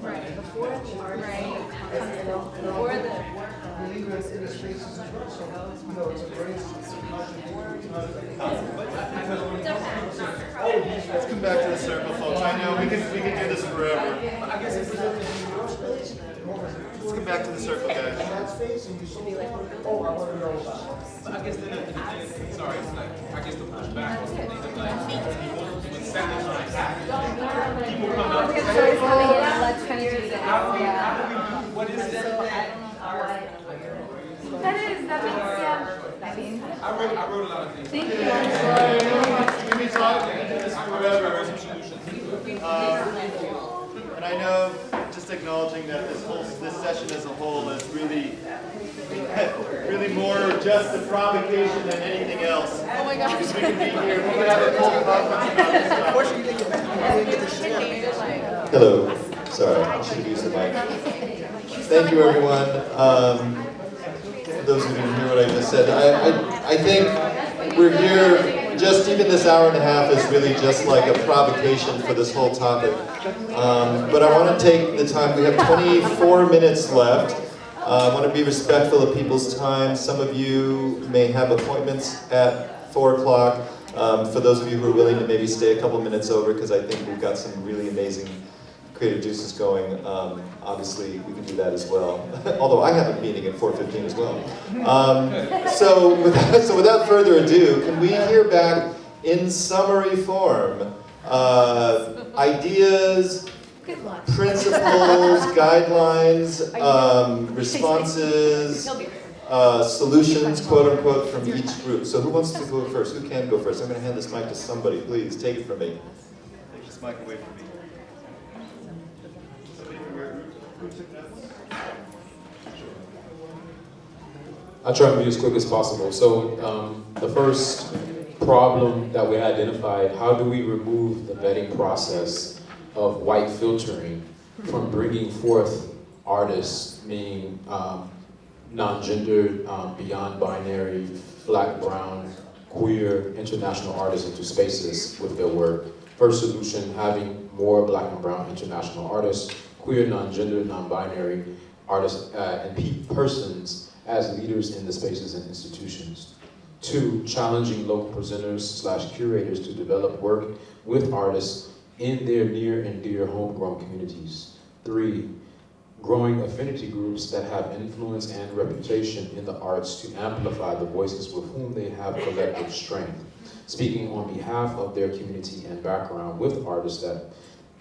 Right, before the art, right, before the Let's come back to the circle, folks. I know, we can, we can do this forever. Let's come back to the circle, guys. I sorry, it's like, I guess the pushback was, like, people come up do what is? That is, that makes, yeah, I mean. I wrote, I wrote a lot of things. Thank you. We can talk, we can do this forever. Um, And I know, just acknowledging that this whole, this session as a whole is really, really more just a provocation than anything else. Oh my gosh. Because we can be here, we can have a full conference about this stuff. Unfortunately, you get. Hello, sorry, I should have used the mic. Thank you, everyone. Um, For those who didn't hear what I just said, I, I, I think we're here, just even this hour and a half is really just like a provocation for this whole topic. Um, But I want to take the time, we have 24 minutes left. Uh, I want to be respectful of people's time. Some of you may have appointments at 4 o'clock. Um, For those of you who are willing to maybe stay a couple minutes over, because I think we've got some really amazing creative juices going, um, obviously we can do that as well. Although I have a meeting at 4:15 as well. Um, so, without, so without further ado, can we hear back in summary form uh, ideas, principles, guidelines, um, responses, uh, solutions, quote unquote, from each group. So who wants to go first? Who can go first? I'm going to hand this mic to somebody. Please take it from me. Take this mic away from me. Somebody from your group who took notes? I'll try and be as quick as possible. So um, the first problem that we identified, how do we remove the vetting process of white filtering from bringing forth artists, meaning um, non-gendered, um, beyond binary, black, brown, queer, international artists into spaces with their work. First solution, having more black and brown international artists, queer, non-gendered, non-binary artists uh, and pe- persons as leaders in the spaces and institutions. Two, challenging local presenters slash curators to develop work with artists in their near and dear homegrown communities. Three, growing affinity groups that have influence and reputation in the arts to amplify the voices with whom they have collective strength, speaking on behalf of their community and background with artists that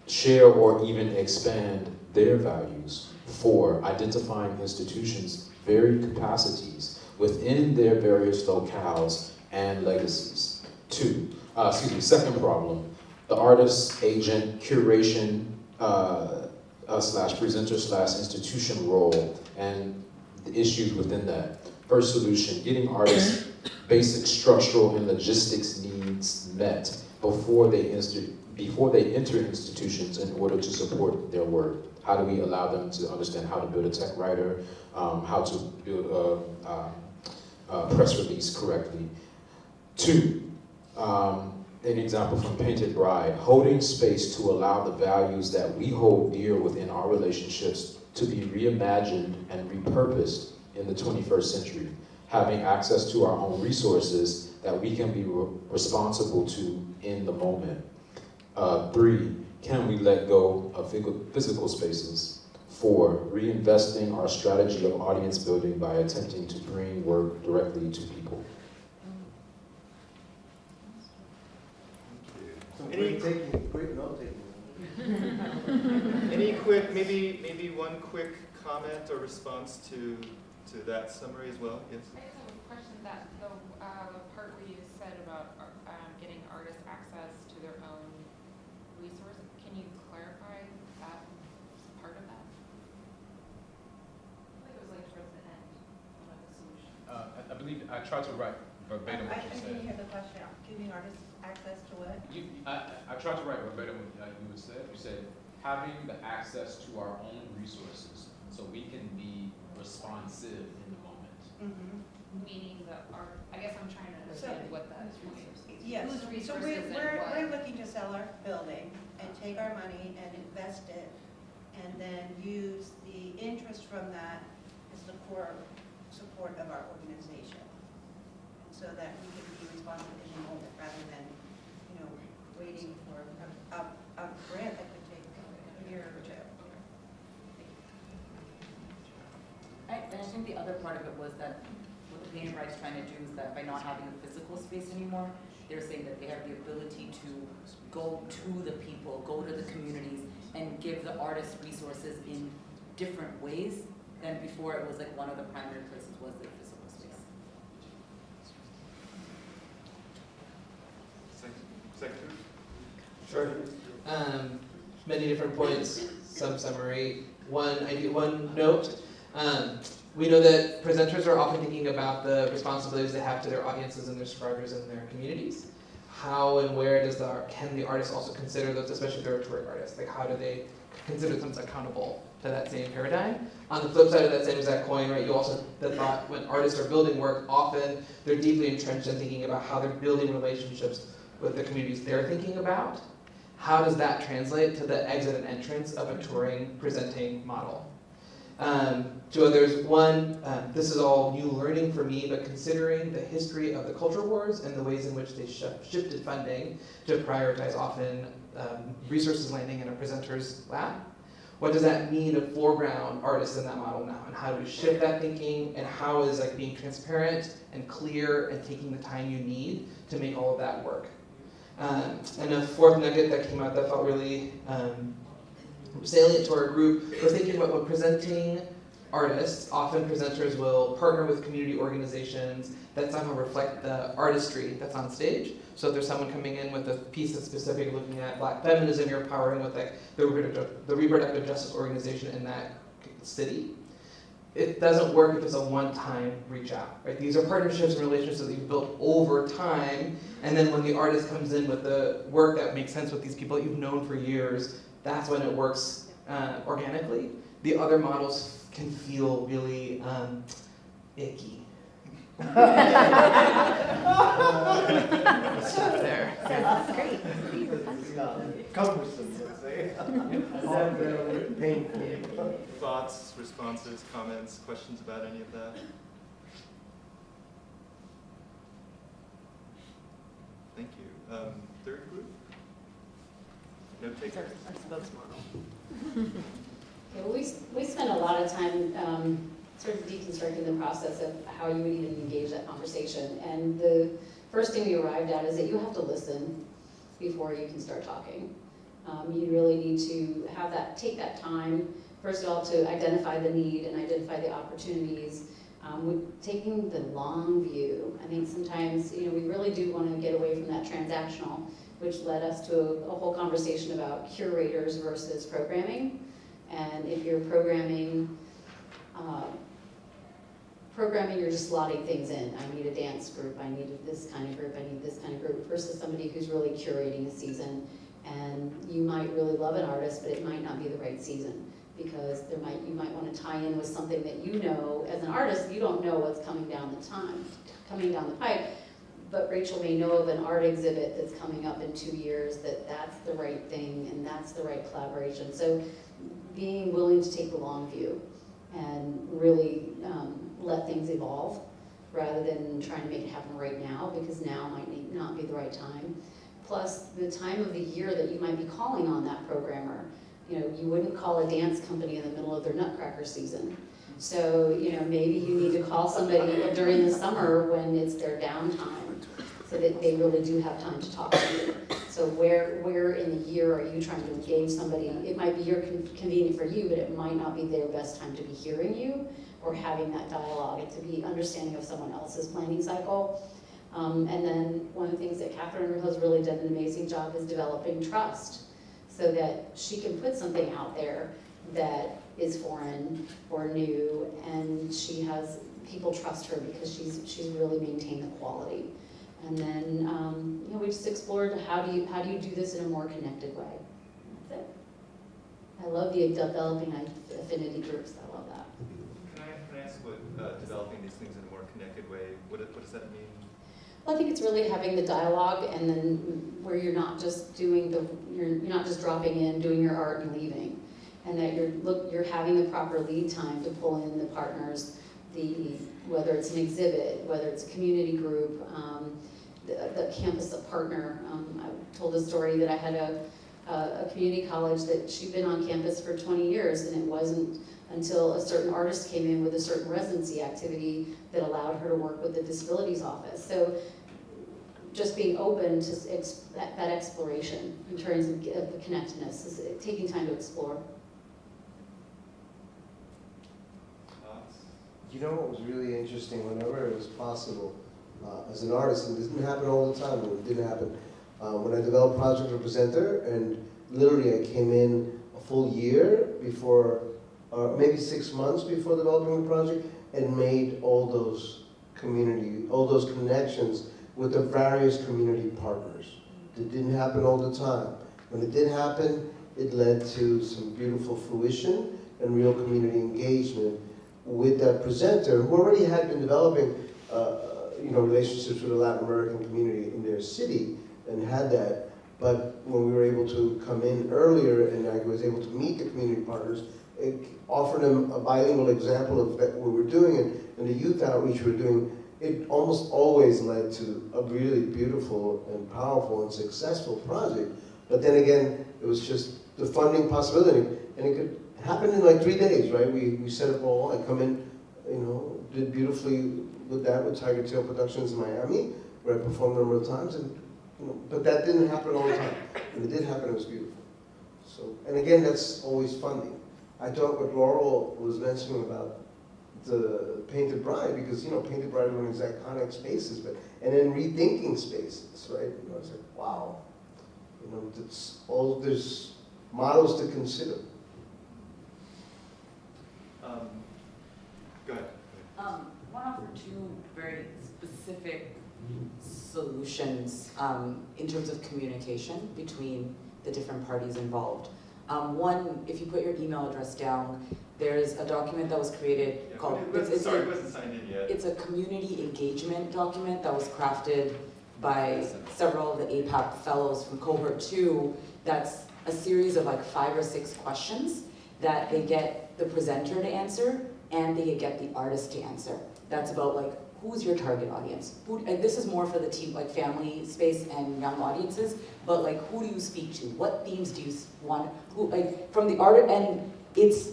share or even expand their values. Four, identifying institutions' varied capacities within their various locales and legacies. Two, uh, excuse me, second problem, the artist, agent, curation, uh, uh, slash presenter slash institution role and the issues within that. First solution, getting artists basic structural and logistics needs met before they inst- before they enter institutions in order to support their work. How do we allow them to understand how to build a tech rider, um, how to build a, um, a press release correctly? Two, um, an example from Painted Bride, holding space to allow the values that we hold dear within our relationships to be reimagined and repurposed in the 21st century, having access to our own resources that we can be re- responsible to in the moment. Uh, three, can we let go of physical- physical spaces? Four, reinvesting our strategy of audience building by attempting to bring work directly to people. Some great taking, great note taking. Any quick, maybe, maybe one quick comment or response to, to that summary as well? Yes? I just have a question that the, uh, the part where you said about, uh, um, getting artists access to their own resources, can you clarify that part of that? I think it was like towards the end, one of the solutions. Uh, I, I I tried to write verbatim I, I what you didn't hear the question, giving artists access to what? You, I, I tried to write verbatim what uh, you had said. You said, having the access to our own resources so we can be responsive in the moment. Mhm. Meaning the art, I guess I'm trying to understand what that is. Yes, Whose so we're, we're, we're looking to sell our building and take our money and invest it, and then use the interest from that as the core support of our organization. So that we can be responsive in the moment, rather than, you know, waiting for a, a, a grant that could take a year or two. I, I think the other part of it was that what the Painted Bride's trying to do is that by not having a physical space anymore, they're saying that they have the ability to go to the people, go to the communities, and give the artists resources in different ways than before it was like one of the primary places was their physical space. Secretary? Sure. Um, many different points, some summary. One idea, one note. Um, we know that presenters are often thinking about the responsibilities they have to their audiences and their subscribers and their communities. How and where does the can the artist also consider those, especially if they're a touring artist? Like how do they consider themselves accountable to that same paradigm? On the flip side of that same exact coin, right, you also the thought when artists are building work, often they're deeply entrenched in thinking about how they're building relationships with the communities they're thinking about. How does that translate to the exit and entrance of a touring presenting model? Um, two others. One, um, this is all new learning for me, but considering the history of the culture wars and the ways in which they sh- shifted funding to prioritize often um, resources landing in a presenter's lap, what does that mean to foreground artists in that model now? And how do we shift that thinking? And how is like being transparent and clear and taking the time you need to make all of that work? Um, and a fourth nugget that came out that felt really um, salient to our group was thinking about when presenting artists, often presenters will partner with community organizations that somehow reflect the artistry that's on stage. So if there's someone coming in with a piece that's specific looking at black feminism, you're powering with like the reproductive, the reproductive justice organization in that city. It doesn't work if it's a one-time reach out, right? These are partnerships and relationships that you've built over time, and then when the artist comes in with the work that makes sense with these people that you've known for years, that's when it works uh, organically. The other models can feel really um, icky. Stop there. That's great. Cumbersome, let's. Painful. Thoughts, responses, comments, questions about any of that? Thank you. Um, third group? No takers? Okay, well, we, we spent a lot of time um, sort of deconstructing the process of how you would even engage that conversation. And the first thing we arrived at is that you have to listen before you can start talking. Um, you really need to have that, take that time, first of all, to identify the need and identify the opportunities. Um, taking the long view, I think sometimes, you know, we really do want to get away from that transactional, which led us to a, a whole conversation about curators versus programming. And if you're programming, uh, programming, you're just slotting things in. I need a dance group, I need this kind of group, I need this kind of group, versus somebody who's really curating a season. And you might really love an artist, but it might not be the right season because there might you might want to tie in with something that you know as an artist you don't know what's coming down the time coming down the pipe. But Rachel may know of an art exhibit that's coming up in two years that that's the right thing and that's the right collaboration. So being willing to take the long view and really um, let things evolve rather than trying to make it happen right now because now might not be the right time plus the time of the year that you might be calling on that programmer you know, you wouldn't call a dance company in the middle of their nutcracker season. So, you know, maybe you need to call somebody during the summer when it's their downtime, so that they really do have time to talk to you. So where, where in the year are you trying to engage somebody? It might be your con- convenient for you, but it might not be their best time to be hearing you or having that dialogue and to be understanding of someone else's planning cycle. Um, and then one of the things that Catherine has really done an amazing job is developing trust so that she can put something out there that is foreign or new and she has people trust her because she's she's really maintained the quality. And then um, you know we just explored how do you how do you do this in a more connected way? That's it. I love the developing affinity groups. I love that. Can I, can developing these things in a more connected way, what, what does that mean? Well, I think it's really having the dialogue and then where you're not just doing the, you're, you're not just dropping in, doing your art and leaving. And that you're, look, you're having the proper lead time to pull in the partners, the, whether it's an exhibit, whether it's a community group, um, the, the campus a partner. Um, I told a story that I had a, a, community college that she'd been on campus for twenty years and it wasn't until a certain artist came in with a certain residency activity that allowed her to work with the disabilities office. So just being open to that, that exploration in terms of, of the connectedness, is taking time to explore. You know what was really interesting, whenever it was possible, uh, as an artist, and didn't happen all the time, but it didn't happen, uh, when I developed Project Representer, and literally I came in a full year before, or maybe six months before developing the project, and made all those community, all those connections with the various community partners. It didn't happen all the time. When it did happen, it led to some beautiful fruition and real community engagement with that presenter who already had been developing uh, you know, relationships with the Latin American community in their city and had that. But when we were able to come in earlier and I was able to meet the community partners, it offered them a bilingual example of what we were doing and, and the youth outreach we were doing. It almost always led to a really beautiful and powerful and successful project. But then again, it was just the funding possibility. And it could happen in like three days, right? We, we set up all, I come in, you know, did beautifully with that with Tigertail Productions in Miami, where I performed a number of times, and you know, but that didn't happen all the time. When it did happen, it was beautiful. So, and again, that's always funding. I thought what Laurel was mentioning about the Painted Bride, because you know, Painted Bride were in these iconic spaces, but and then rethinking spaces, right? You know, it's like wow, you know, it's all there's models to consider. Um, Go ahead. Um, one offer two very specific solutions, um, in terms of communication between the different parties involved. Um, one, if you put your email address down, there's a document that was created Yeah, called. it it's- it's a- Sorry, it wasn't signed in yet. It's a community engagement document that was crafted by several of the APAP fellows from cohort two. That's a series of like five or six questions that they get the presenter to answer and they get the artist to answer. That's about like, who's your target audience? Who, and this is more for the team, like family space and young audiences, but like, who do you speak to? What themes do you want? Who, like, from the art, and it's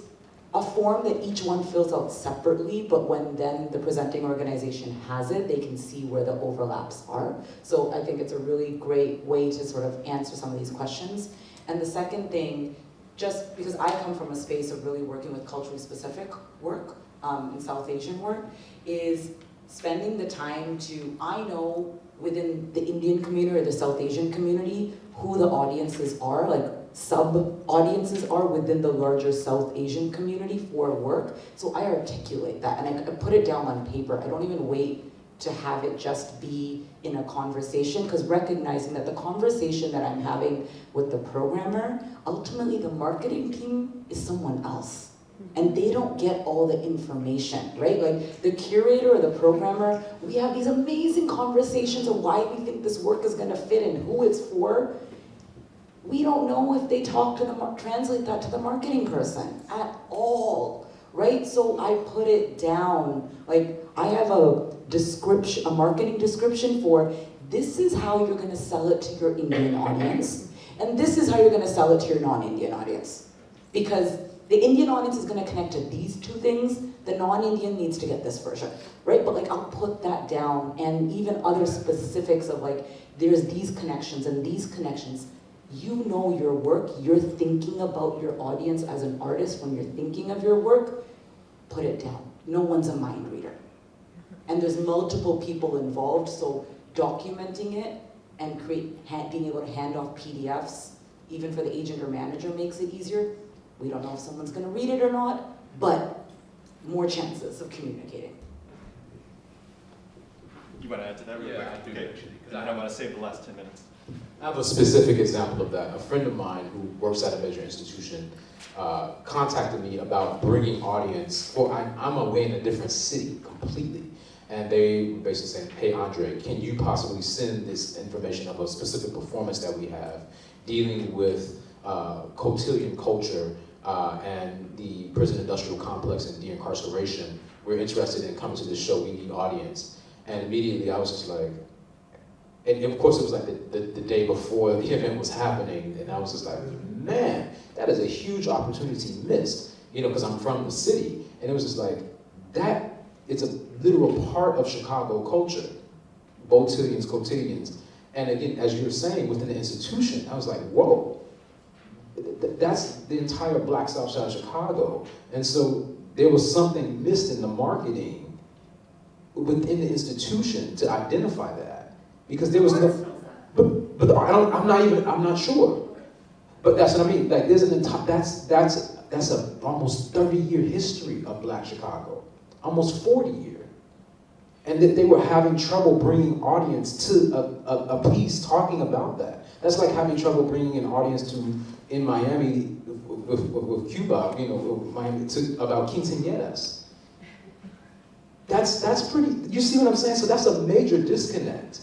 a form that each one fills out separately, but when then the presenting organization has it, they can see where the overlaps are. So I think it's a really great way to sort of answer some of these questions. And the second thing, just because I come from a space of really working with culturally specific work, um, in South Asian work, is spending the time to, I know within the Indian community or the South Asian community, who the audiences are, like sub-audiences are within the larger South Asian community for work. So I articulate that and I, put it down on paper. I don't even wait to have it just be in a conversation because recognizing that the conversation that I'm having with the programmer, ultimately the marketing team is someone else. And they don't get all the information, right? Like the curator or the programmer, we have these amazing conversations of why we think this work is gonna fit and who it's for. We don't know if they talk to the, translate that to the marketing person at all, right? So I put it down, like I have a description, a marketing description for this is how you're gonna sell it to your Indian audience, and this is how you're gonna sell it to your non-Indian audience. Because the Indian audience is gonna connect to these two things, the non-Indian needs to get this version, right? But like, I'll put that down, and even other specifics of like, there's these connections and these connections. You know your work, you're thinking about your audience as an artist when you're thinking of your work, put it down. No one's a mind reader. And there's multiple people involved, so documenting it and create, being able to hand off PDFs, even for the agent or manager makes it easier. We don't know if someone's gonna read it or not, but more chances of communicating. You want to add to that real Yeah, quick? I do Okay. actually, 'cause And I then I want to save the last 10 minutes. I have a specific example of that. A friend of mine who works at a major institution uh, contacted me about bringing audience. Well, I, I'm away in a different city completely. And they were basically saying, hey, Andre, can you possibly send this information of a specific performance that we have dealing with uh, cotillion culture uh, and the prison industrial complex and de-incarceration? We're interested in coming to this show, we need audience. And immediately I was just like, and of course it was like the, the, the, day before the event was happening, and I was just like, man, that is a huge opportunity missed, you know, because I'm from the city, and it was just like, that, it's a literal part of Chicago culture, botillions, cotillions, and again, as you were saying, within the institution, I was like, whoa, that's the entire Black South Side of Chicago, and so there was something missed in the marketing within the institution to identify that because there was no, but, but I don't, I'm not even, I'm not sure. But that's what I mean, like there's an entire, that's, that's, that's a almost 30 year history of black Chicago, almost 40 year. And that they were having trouble bringing audience to a, a, a piece talking about that. That's like having trouble bringing an audience to, in Miami with, with, with Cuba, you know, Miami, to, about quinceañeras. That's, that's pretty, you see what I'm saying? So that's a major disconnect.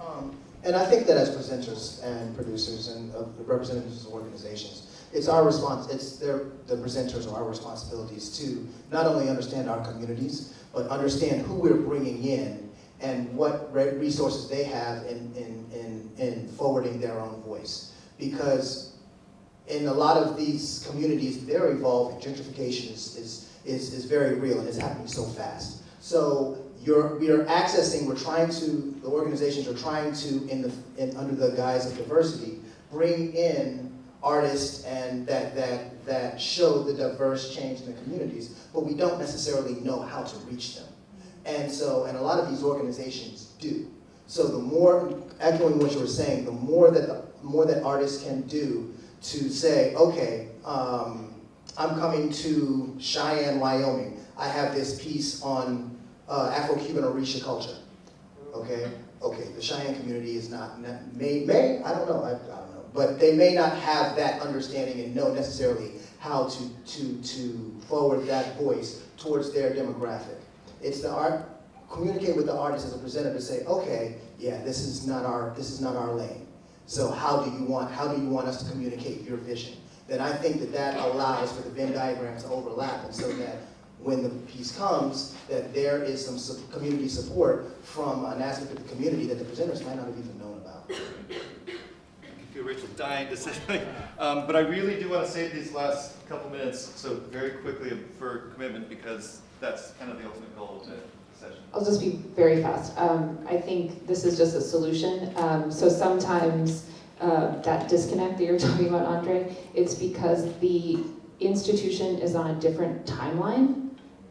Um, and I think that as presenters and producers and uh, representatives of organizations, it's our response, it's their, the presenters or our responsibilities to not only understand our communities, but understand who we're bringing in and what resources they have in, in, in, in forwarding their own voice. Because in a lot of these communities, they're evolving. Gentrification is, is, is, is very real and it's happening so fast. So you're, we are accessing, we're trying to, the organizations are trying to, in the, in, under the guise of diversity, bring in artists and that, that, that show the diverse change in the communities, but we don't necessarily know how to reach them. And so, and a lot of these organizations do. So the more, echoing what you were saying, the more that, the more that artists can do to say, okay, um, I'm coming to Cheyenne, Wyoming. I have this piece on uh, Afro-Cuban Orisha culture. Okay, okay. The Cheyenne community is not may may I don't know I, I don't know, but they may not have that understanding and know necessarily how to to to forward that voice towards their demographic. It's the art communicate with the artist as a presenter to say, okay, yeah, this is not our this is not our lane. So how do you want how do you want us to communicate your vision? Then I think that that allows for the Venn diagrams to overlap, and so that when the piece comes, that there is some su community support from an aspect of the community that the presenters might not have even known about. I feel Rachel dying to say something. Um, but I really do want to save these last couple minutes, so very quickly for commitment, because that's kind of the ultimate goal of the session. I'll just be very fast. Um, I think this is just a solution. Um, so sometimes uh, that disconnect that you're talking about, Andre, it's because the institution is on a different timeline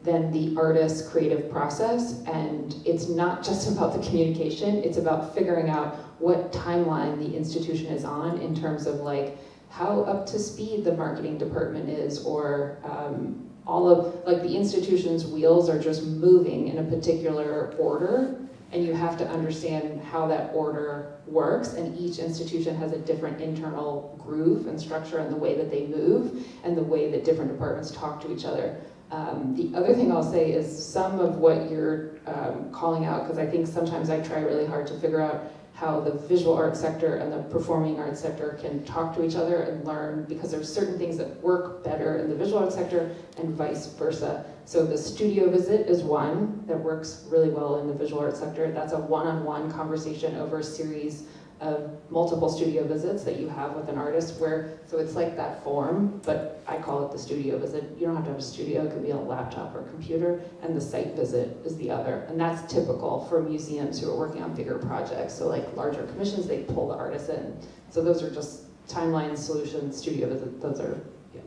than the artist's creative process. And it's not just about the communication, it's about figuring out what timeline the institution is on in terms of like how up to speed the marketing department is or um, all of, like the institution's wheels are just moving in a particular order and you have to understand how that order works and each institution has a different internal groove and structure and the way that they move and the way that different departments talk to each other. Um, the other thing I'll say is some of what you're um, calling out, because I think sometimes I try really hard to figure out how the visual arts sector and the performing arts sector can talk to each other and learn, because there's certain things that work better in the visual arts sector and vice versa. So the studio visit is one that works really well in the visual arts sector. That's a one-on-one -on -one conversation over a series of multiple studio visits that you have with an artist where, so it's like that form, but I call it the studio visit. You don't have to have a studio, it can be a laptop or computer, and the site visit is the other. And that's typical for museums who are working on bigger projects. So like larger commissions, they pull the artists in. So those are just timeline solutions, studio visit, those are, yeah.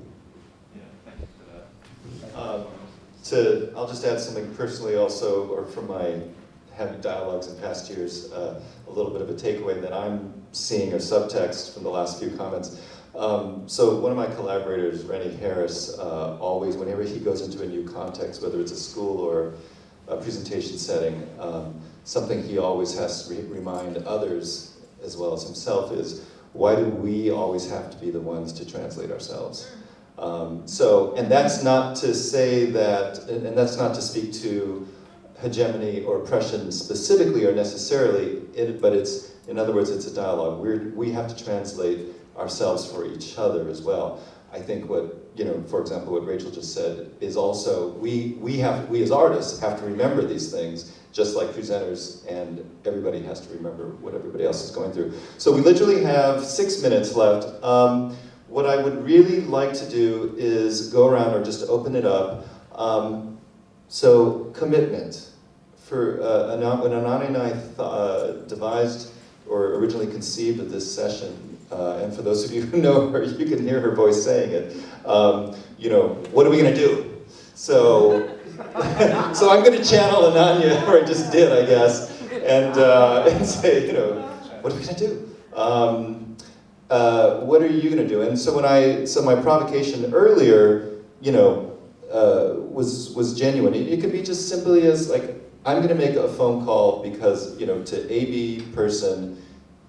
Yeah, thank you for that. Um, to, I'll just add something personally also, or from my having dialogues in past years, uh, a little bit of a takeaway that I'm seeing or subtext from the last few comments. Um, so one of my collaborators, Rennie Harris, uh, always, whenever he goes into a new context, whether it's a school or a presentation setting, um, something he always has to re- remind others as well as himself is why do we always have to be the ones to translate ourselves? Um, so, and that's not to say that, and, and that's not to speak to hegemony or oppression specifically or necessarily, it, but it's, in other words, it's a dialogue. We're, we have to translate ourselves for each other as well. I think what, you know, for example, what Rachel just said is also, we, we have, we as artists have to remember these things, just like presenters and everybody has to remember what everybody else is going through. So we literally have six minutes left. Um, what I would really like to do is go around or just open it up. Um, so commitment. For uh, when Ananya and I uh, devised or originally conceived of this session, uh, and for those of you who know her, you can hear her voice saying it. Um, you know, what are we going to do? So, so I'm going to channel Ananya, or I just did, I guess, and, uh, and say, you know, what are we going to do? Um, uh, what are you going to do? And so when I, so my provocation earlier, you know, uh, was was genuine. It, it could be just simply as like, I'm going to make a phone call because you know to AB person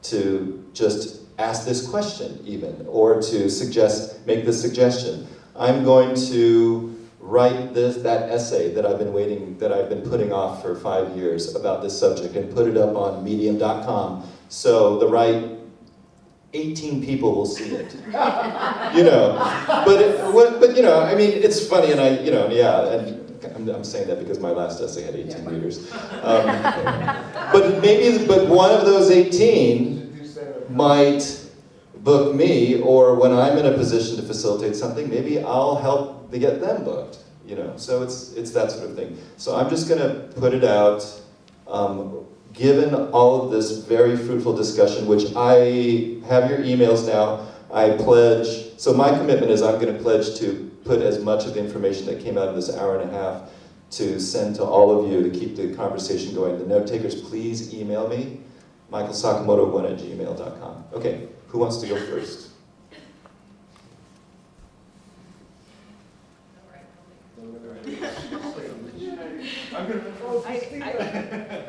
to just ask this question even, or to suggest, make this suggestion. I'm going to write this, that essay that I've been waiting, that I've been putting off for five years about this subject and put it up on medium.com so the right 18 people will see it. you know, but, it, but you know, I mean, it's funny and I, you know, yeah, and I'm, saying that because my last essay had 18 readers. Um, but maybe, but one of those 18 might book me, or when I'm in a position to facilitate something, maybe I'll help to get them booked. You know, so it's it's that sort of thing. So I'm just going to put it out. Um, given all of this very fruitful discussion, which I have your emails now, I pledge. So my commitment is I'm going to pledge to put as much of the information that came out of this hour and a half to send to all of you to keep the conversation going. The note takers, please email me, michaelsakamoto1 at gmail.com. Okay, who wants to go first? I'm gonna. I'm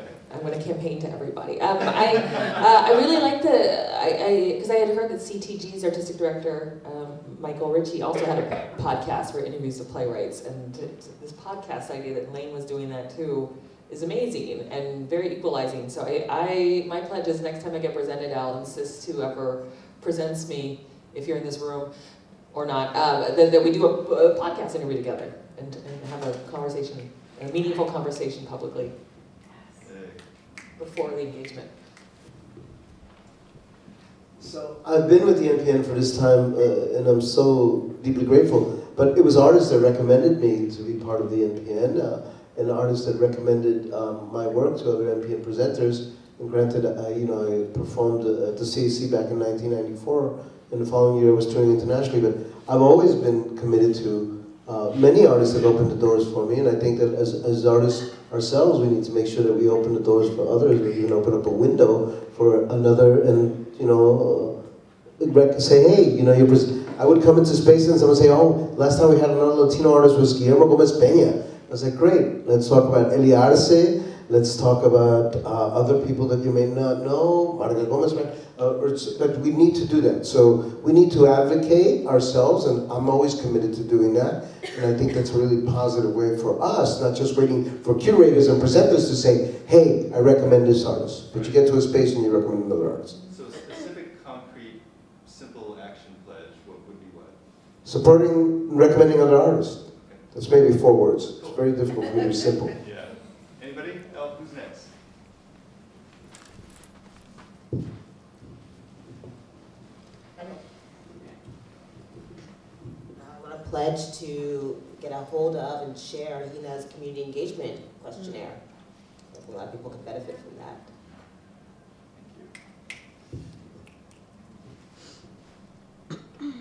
going to campaign to everybody. Um, I, uh, I really like the, I, because I, had heard that CTG's artistic director, um, Michael Ritchie, also had a podcast for interviews the playwrights. And this podcast idea that Lane was doing that too is amazing and very equalizing. So I, I my pledge is next time I get presented, I'll insist whoever presents me, if you're in this room or not, uh, that, that we do a, a podcast interview together and, and have a conversation, a meaningful conversation publicly before the engagement. So I've been with the NPN for this time, uh, and I'm so deeply grateful. But it was artists that recommended me to be part of the NPN, uh, and artists that recommended um, my work to other NPN presenters. And granted, I, you know, I performed uh, at the CAC back in 1994, and the following year I was touring internationally. But I've always been committed to. Uh, many artists have opened the doors for me, and I think that as, as artists ourselves, we need to make sure that we open the doors for others, We even open up a window for another, and you know, uh, say, hey, you know, you're. I would come into space and someone say, oh, last time we had another Latino artist was Guillermo Gomez Peña. I was like, great, let's talk about Elia Arce, let's talk about uh, other people that you may not know, Marga Gomez, uh, but we need to do that. So we need to advocate ourselves, and I'm always committed to doing that. And I think that's a really positive way for us, not just waiting for curators and presenters to say, hey, I recommend this artist. But you get to a space and you recommend another artist. So specific, concrete, simple action pledge, what would be what? Supporting, recommending other artists. That's maybe four words. It's very difficult for me to be simple. Yeah. Anybody else? Who's next? I want to pledge to get a hold of and share Hina's community engagement questionnaire. I think a lot of people could benefit from that. Thank you.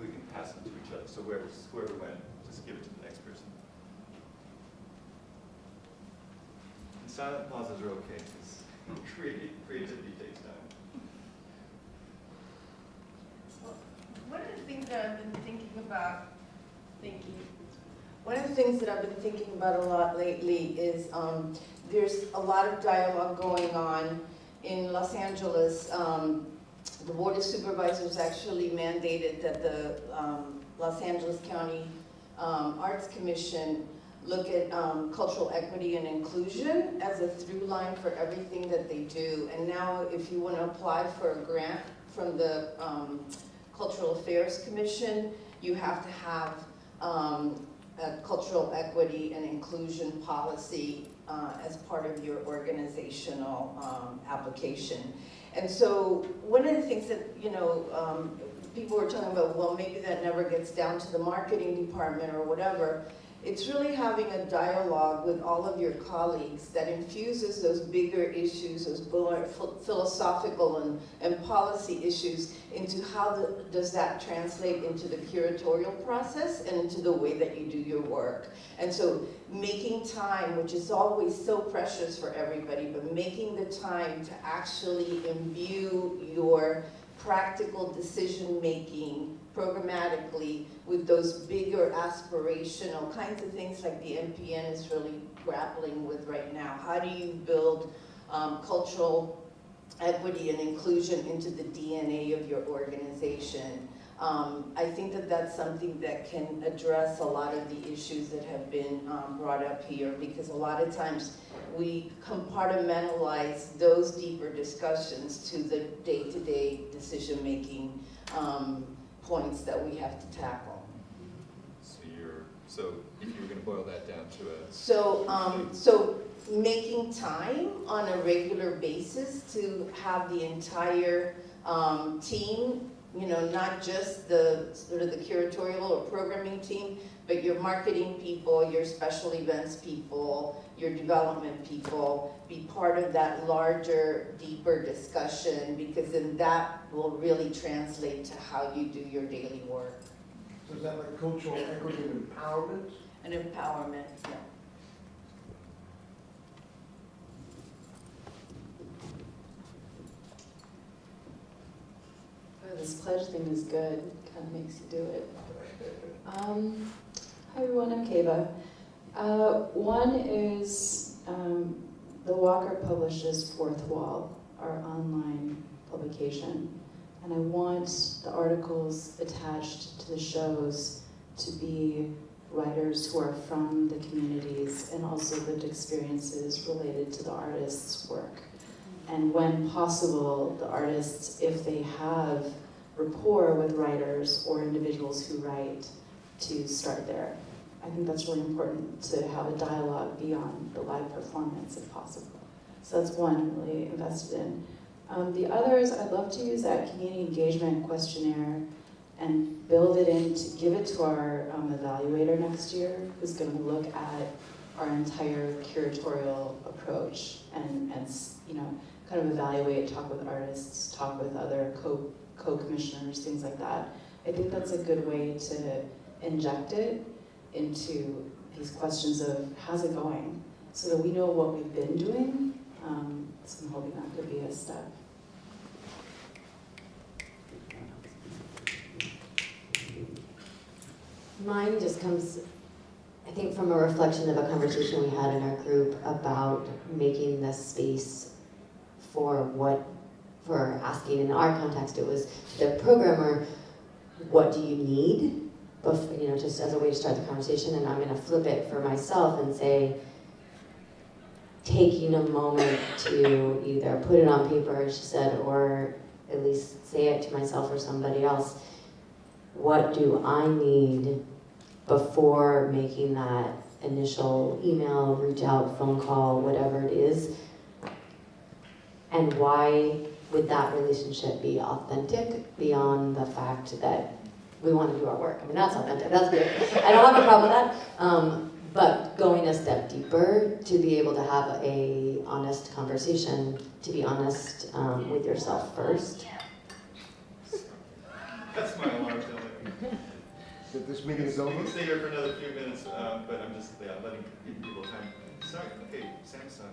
We can pass them to each other, so where whoever, whoever went, just give it to the next person. And silent pauses are okay, because creativity takes time. One of the things that I've been thinking about, thinking, one of the things that I've been thinking about a lot lately is um, there's a lot of dialogue going on in Los Angeles. Um, the Board of Supervisors actually mandated that the um, Los Angeles County um, Arts Commission look at um, cultural equity and inclusion as a through line for everything that they do. And now if you want to apply for a grant from the um, Cultural Affairs Commission, you have to have um, a cultural equity and inclusion policy uh, as part of your organizational um, application. And so one of the things that, you know, um, people were talking about, well, maybe that never gets down to the marketing department or whatever. It's really having a dialogue with all of your colleagues that infuses those bigger issues, those philosophical and, and policy issues into how the, does that translate into the curatorial process and into the way that you do your work. And so making time, which is always so precious for everybody, but making the time to actually imbue your practical decision-making programmatically with those bigger aspirational kinds of things like the NPN is really grappling with right now. How do you build um, cultural equity and inclusion into the DNA of your organization? Um, I think that that's something that can address a lot of the issues that have been um, brought up here because a lot of times we compartmentalize those deeper discussions to the day-to-day decision-making um, points that we have to tackle. So you're, so if you were gonna boil that down to a. So, um, so making time on a regular basis to have the entire, um, team, you know, not just the, sort of the curatorial or programming team, but your marketing people, your special events people, your development people, be part of that larger, deeper discussion, because then that will really translate to how you do your daily work. So is that like cultural equity and empowerment? And empowerment, yeah. Oh, This pledge thing is good, kind of makes you do it. Um, Hi everyone, I'm Kava. Uh, One is, um, the Walker publishes Fourth Wall, our online publication. And I want the articles attached to the shows to be writers who are from the communities and also lived experiences related to the artist's work. And when possible, the artists, if they have rapport with writers or individuals who write, to start there. I think that's really important to have a dialogue beyond the live performance if possible. So that's one I'm really invested in. Um, the others, I'd love to use that community engagement questionnaire and build it in to give it to our um, evaluator next year, who's going to look at our entire curatorial approach and, and you know, kind of evaluate, talk with artists, talk with other co, co-commissioners, things like that. I think that's a good way to inject it into these questions of how's it going, so that we know what we've been doing. Um, so I'm hoping that could be a step. Mine just comes, I think, from a reflection of a conversation we had in our group about making this space for what, for asking in our context, it was the programmer, what do you need? Before, you know, just as a way to start the conversation, and I'm gonna flip it for myself and say, taking a moment to either put it on paper, as she said, or at least say it to myself or somebody else, what do I need before making that initial email, reach out, phone call, whatever it is? And why would that relationship be authentic beyond the fact that we want to do our work? I mean, that's authentic, that's good. I don't have a problem with that. Um, but going a step deeper to be able to have a honest conversation, to be honest um, with yourself first. That's my alarm telling That this meeting is over? We can stay here for another few minutes, um, but I'm just, yeah, letting people time. Sorry, okay, Samsung.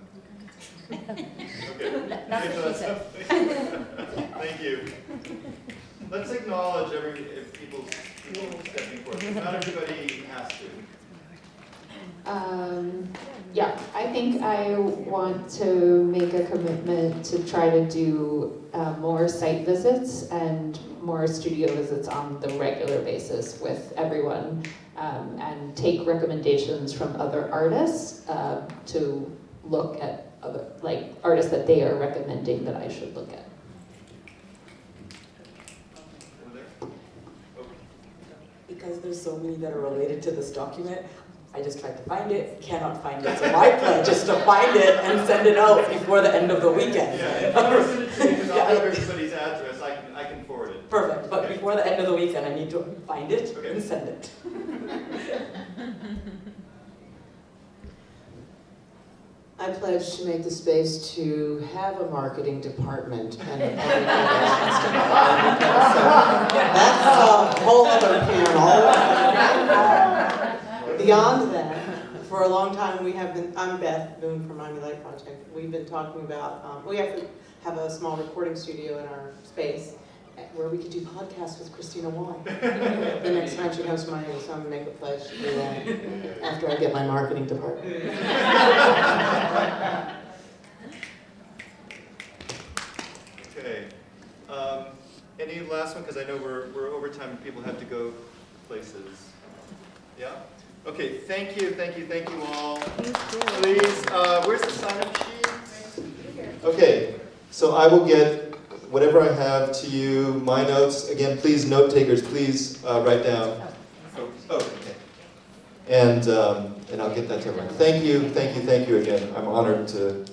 Okay. That's what she said. Thank you. Let's acknowledge every, if people's, people stepping forward. Not everybody has to. Um, yeah, I think I want to make a commitment to try to do uh, more site visits and more studio visits on the regular basis with everyone um, and take recommendations from other artists um, to look at other, like artists that they are recommending that I should look at. Because there's so many that are related to this document, I just tried to find it, cannot find it. So my plan is to find it and send it out before the end of the weekend. Yeah, if you send it to me, because I'll have everybody's address, I can, I can forward it. Perfect, but before the end of the weekend, I need to find it and send it. I pledge to make the space to have a marketing department and a public relations department. That's a whole other panel. Beyond that, for a long time, we have been, I'm Beth Boone from Miami Light Project. We've been talking about, um, we have to have a small recording studio in our space where we could do podcasts with Kristina Wong. The next time she comes to Miami, so I'm gonna make a pledge to do that after I get my marketing department. Okay. Um, any last one, because I know we're, we're over time and people have to go places. Yeah? Okay, thank you, thank you, thank you all. Please, uh, where's the sign-up sheet? Okay, so I will get whatever I have to you, my notes. Again, please, note takers, please uh, write down. Oh, oh, okay. And, um, and I'll get that to everyone. Thank you, thank you, thank you again. I'm honored to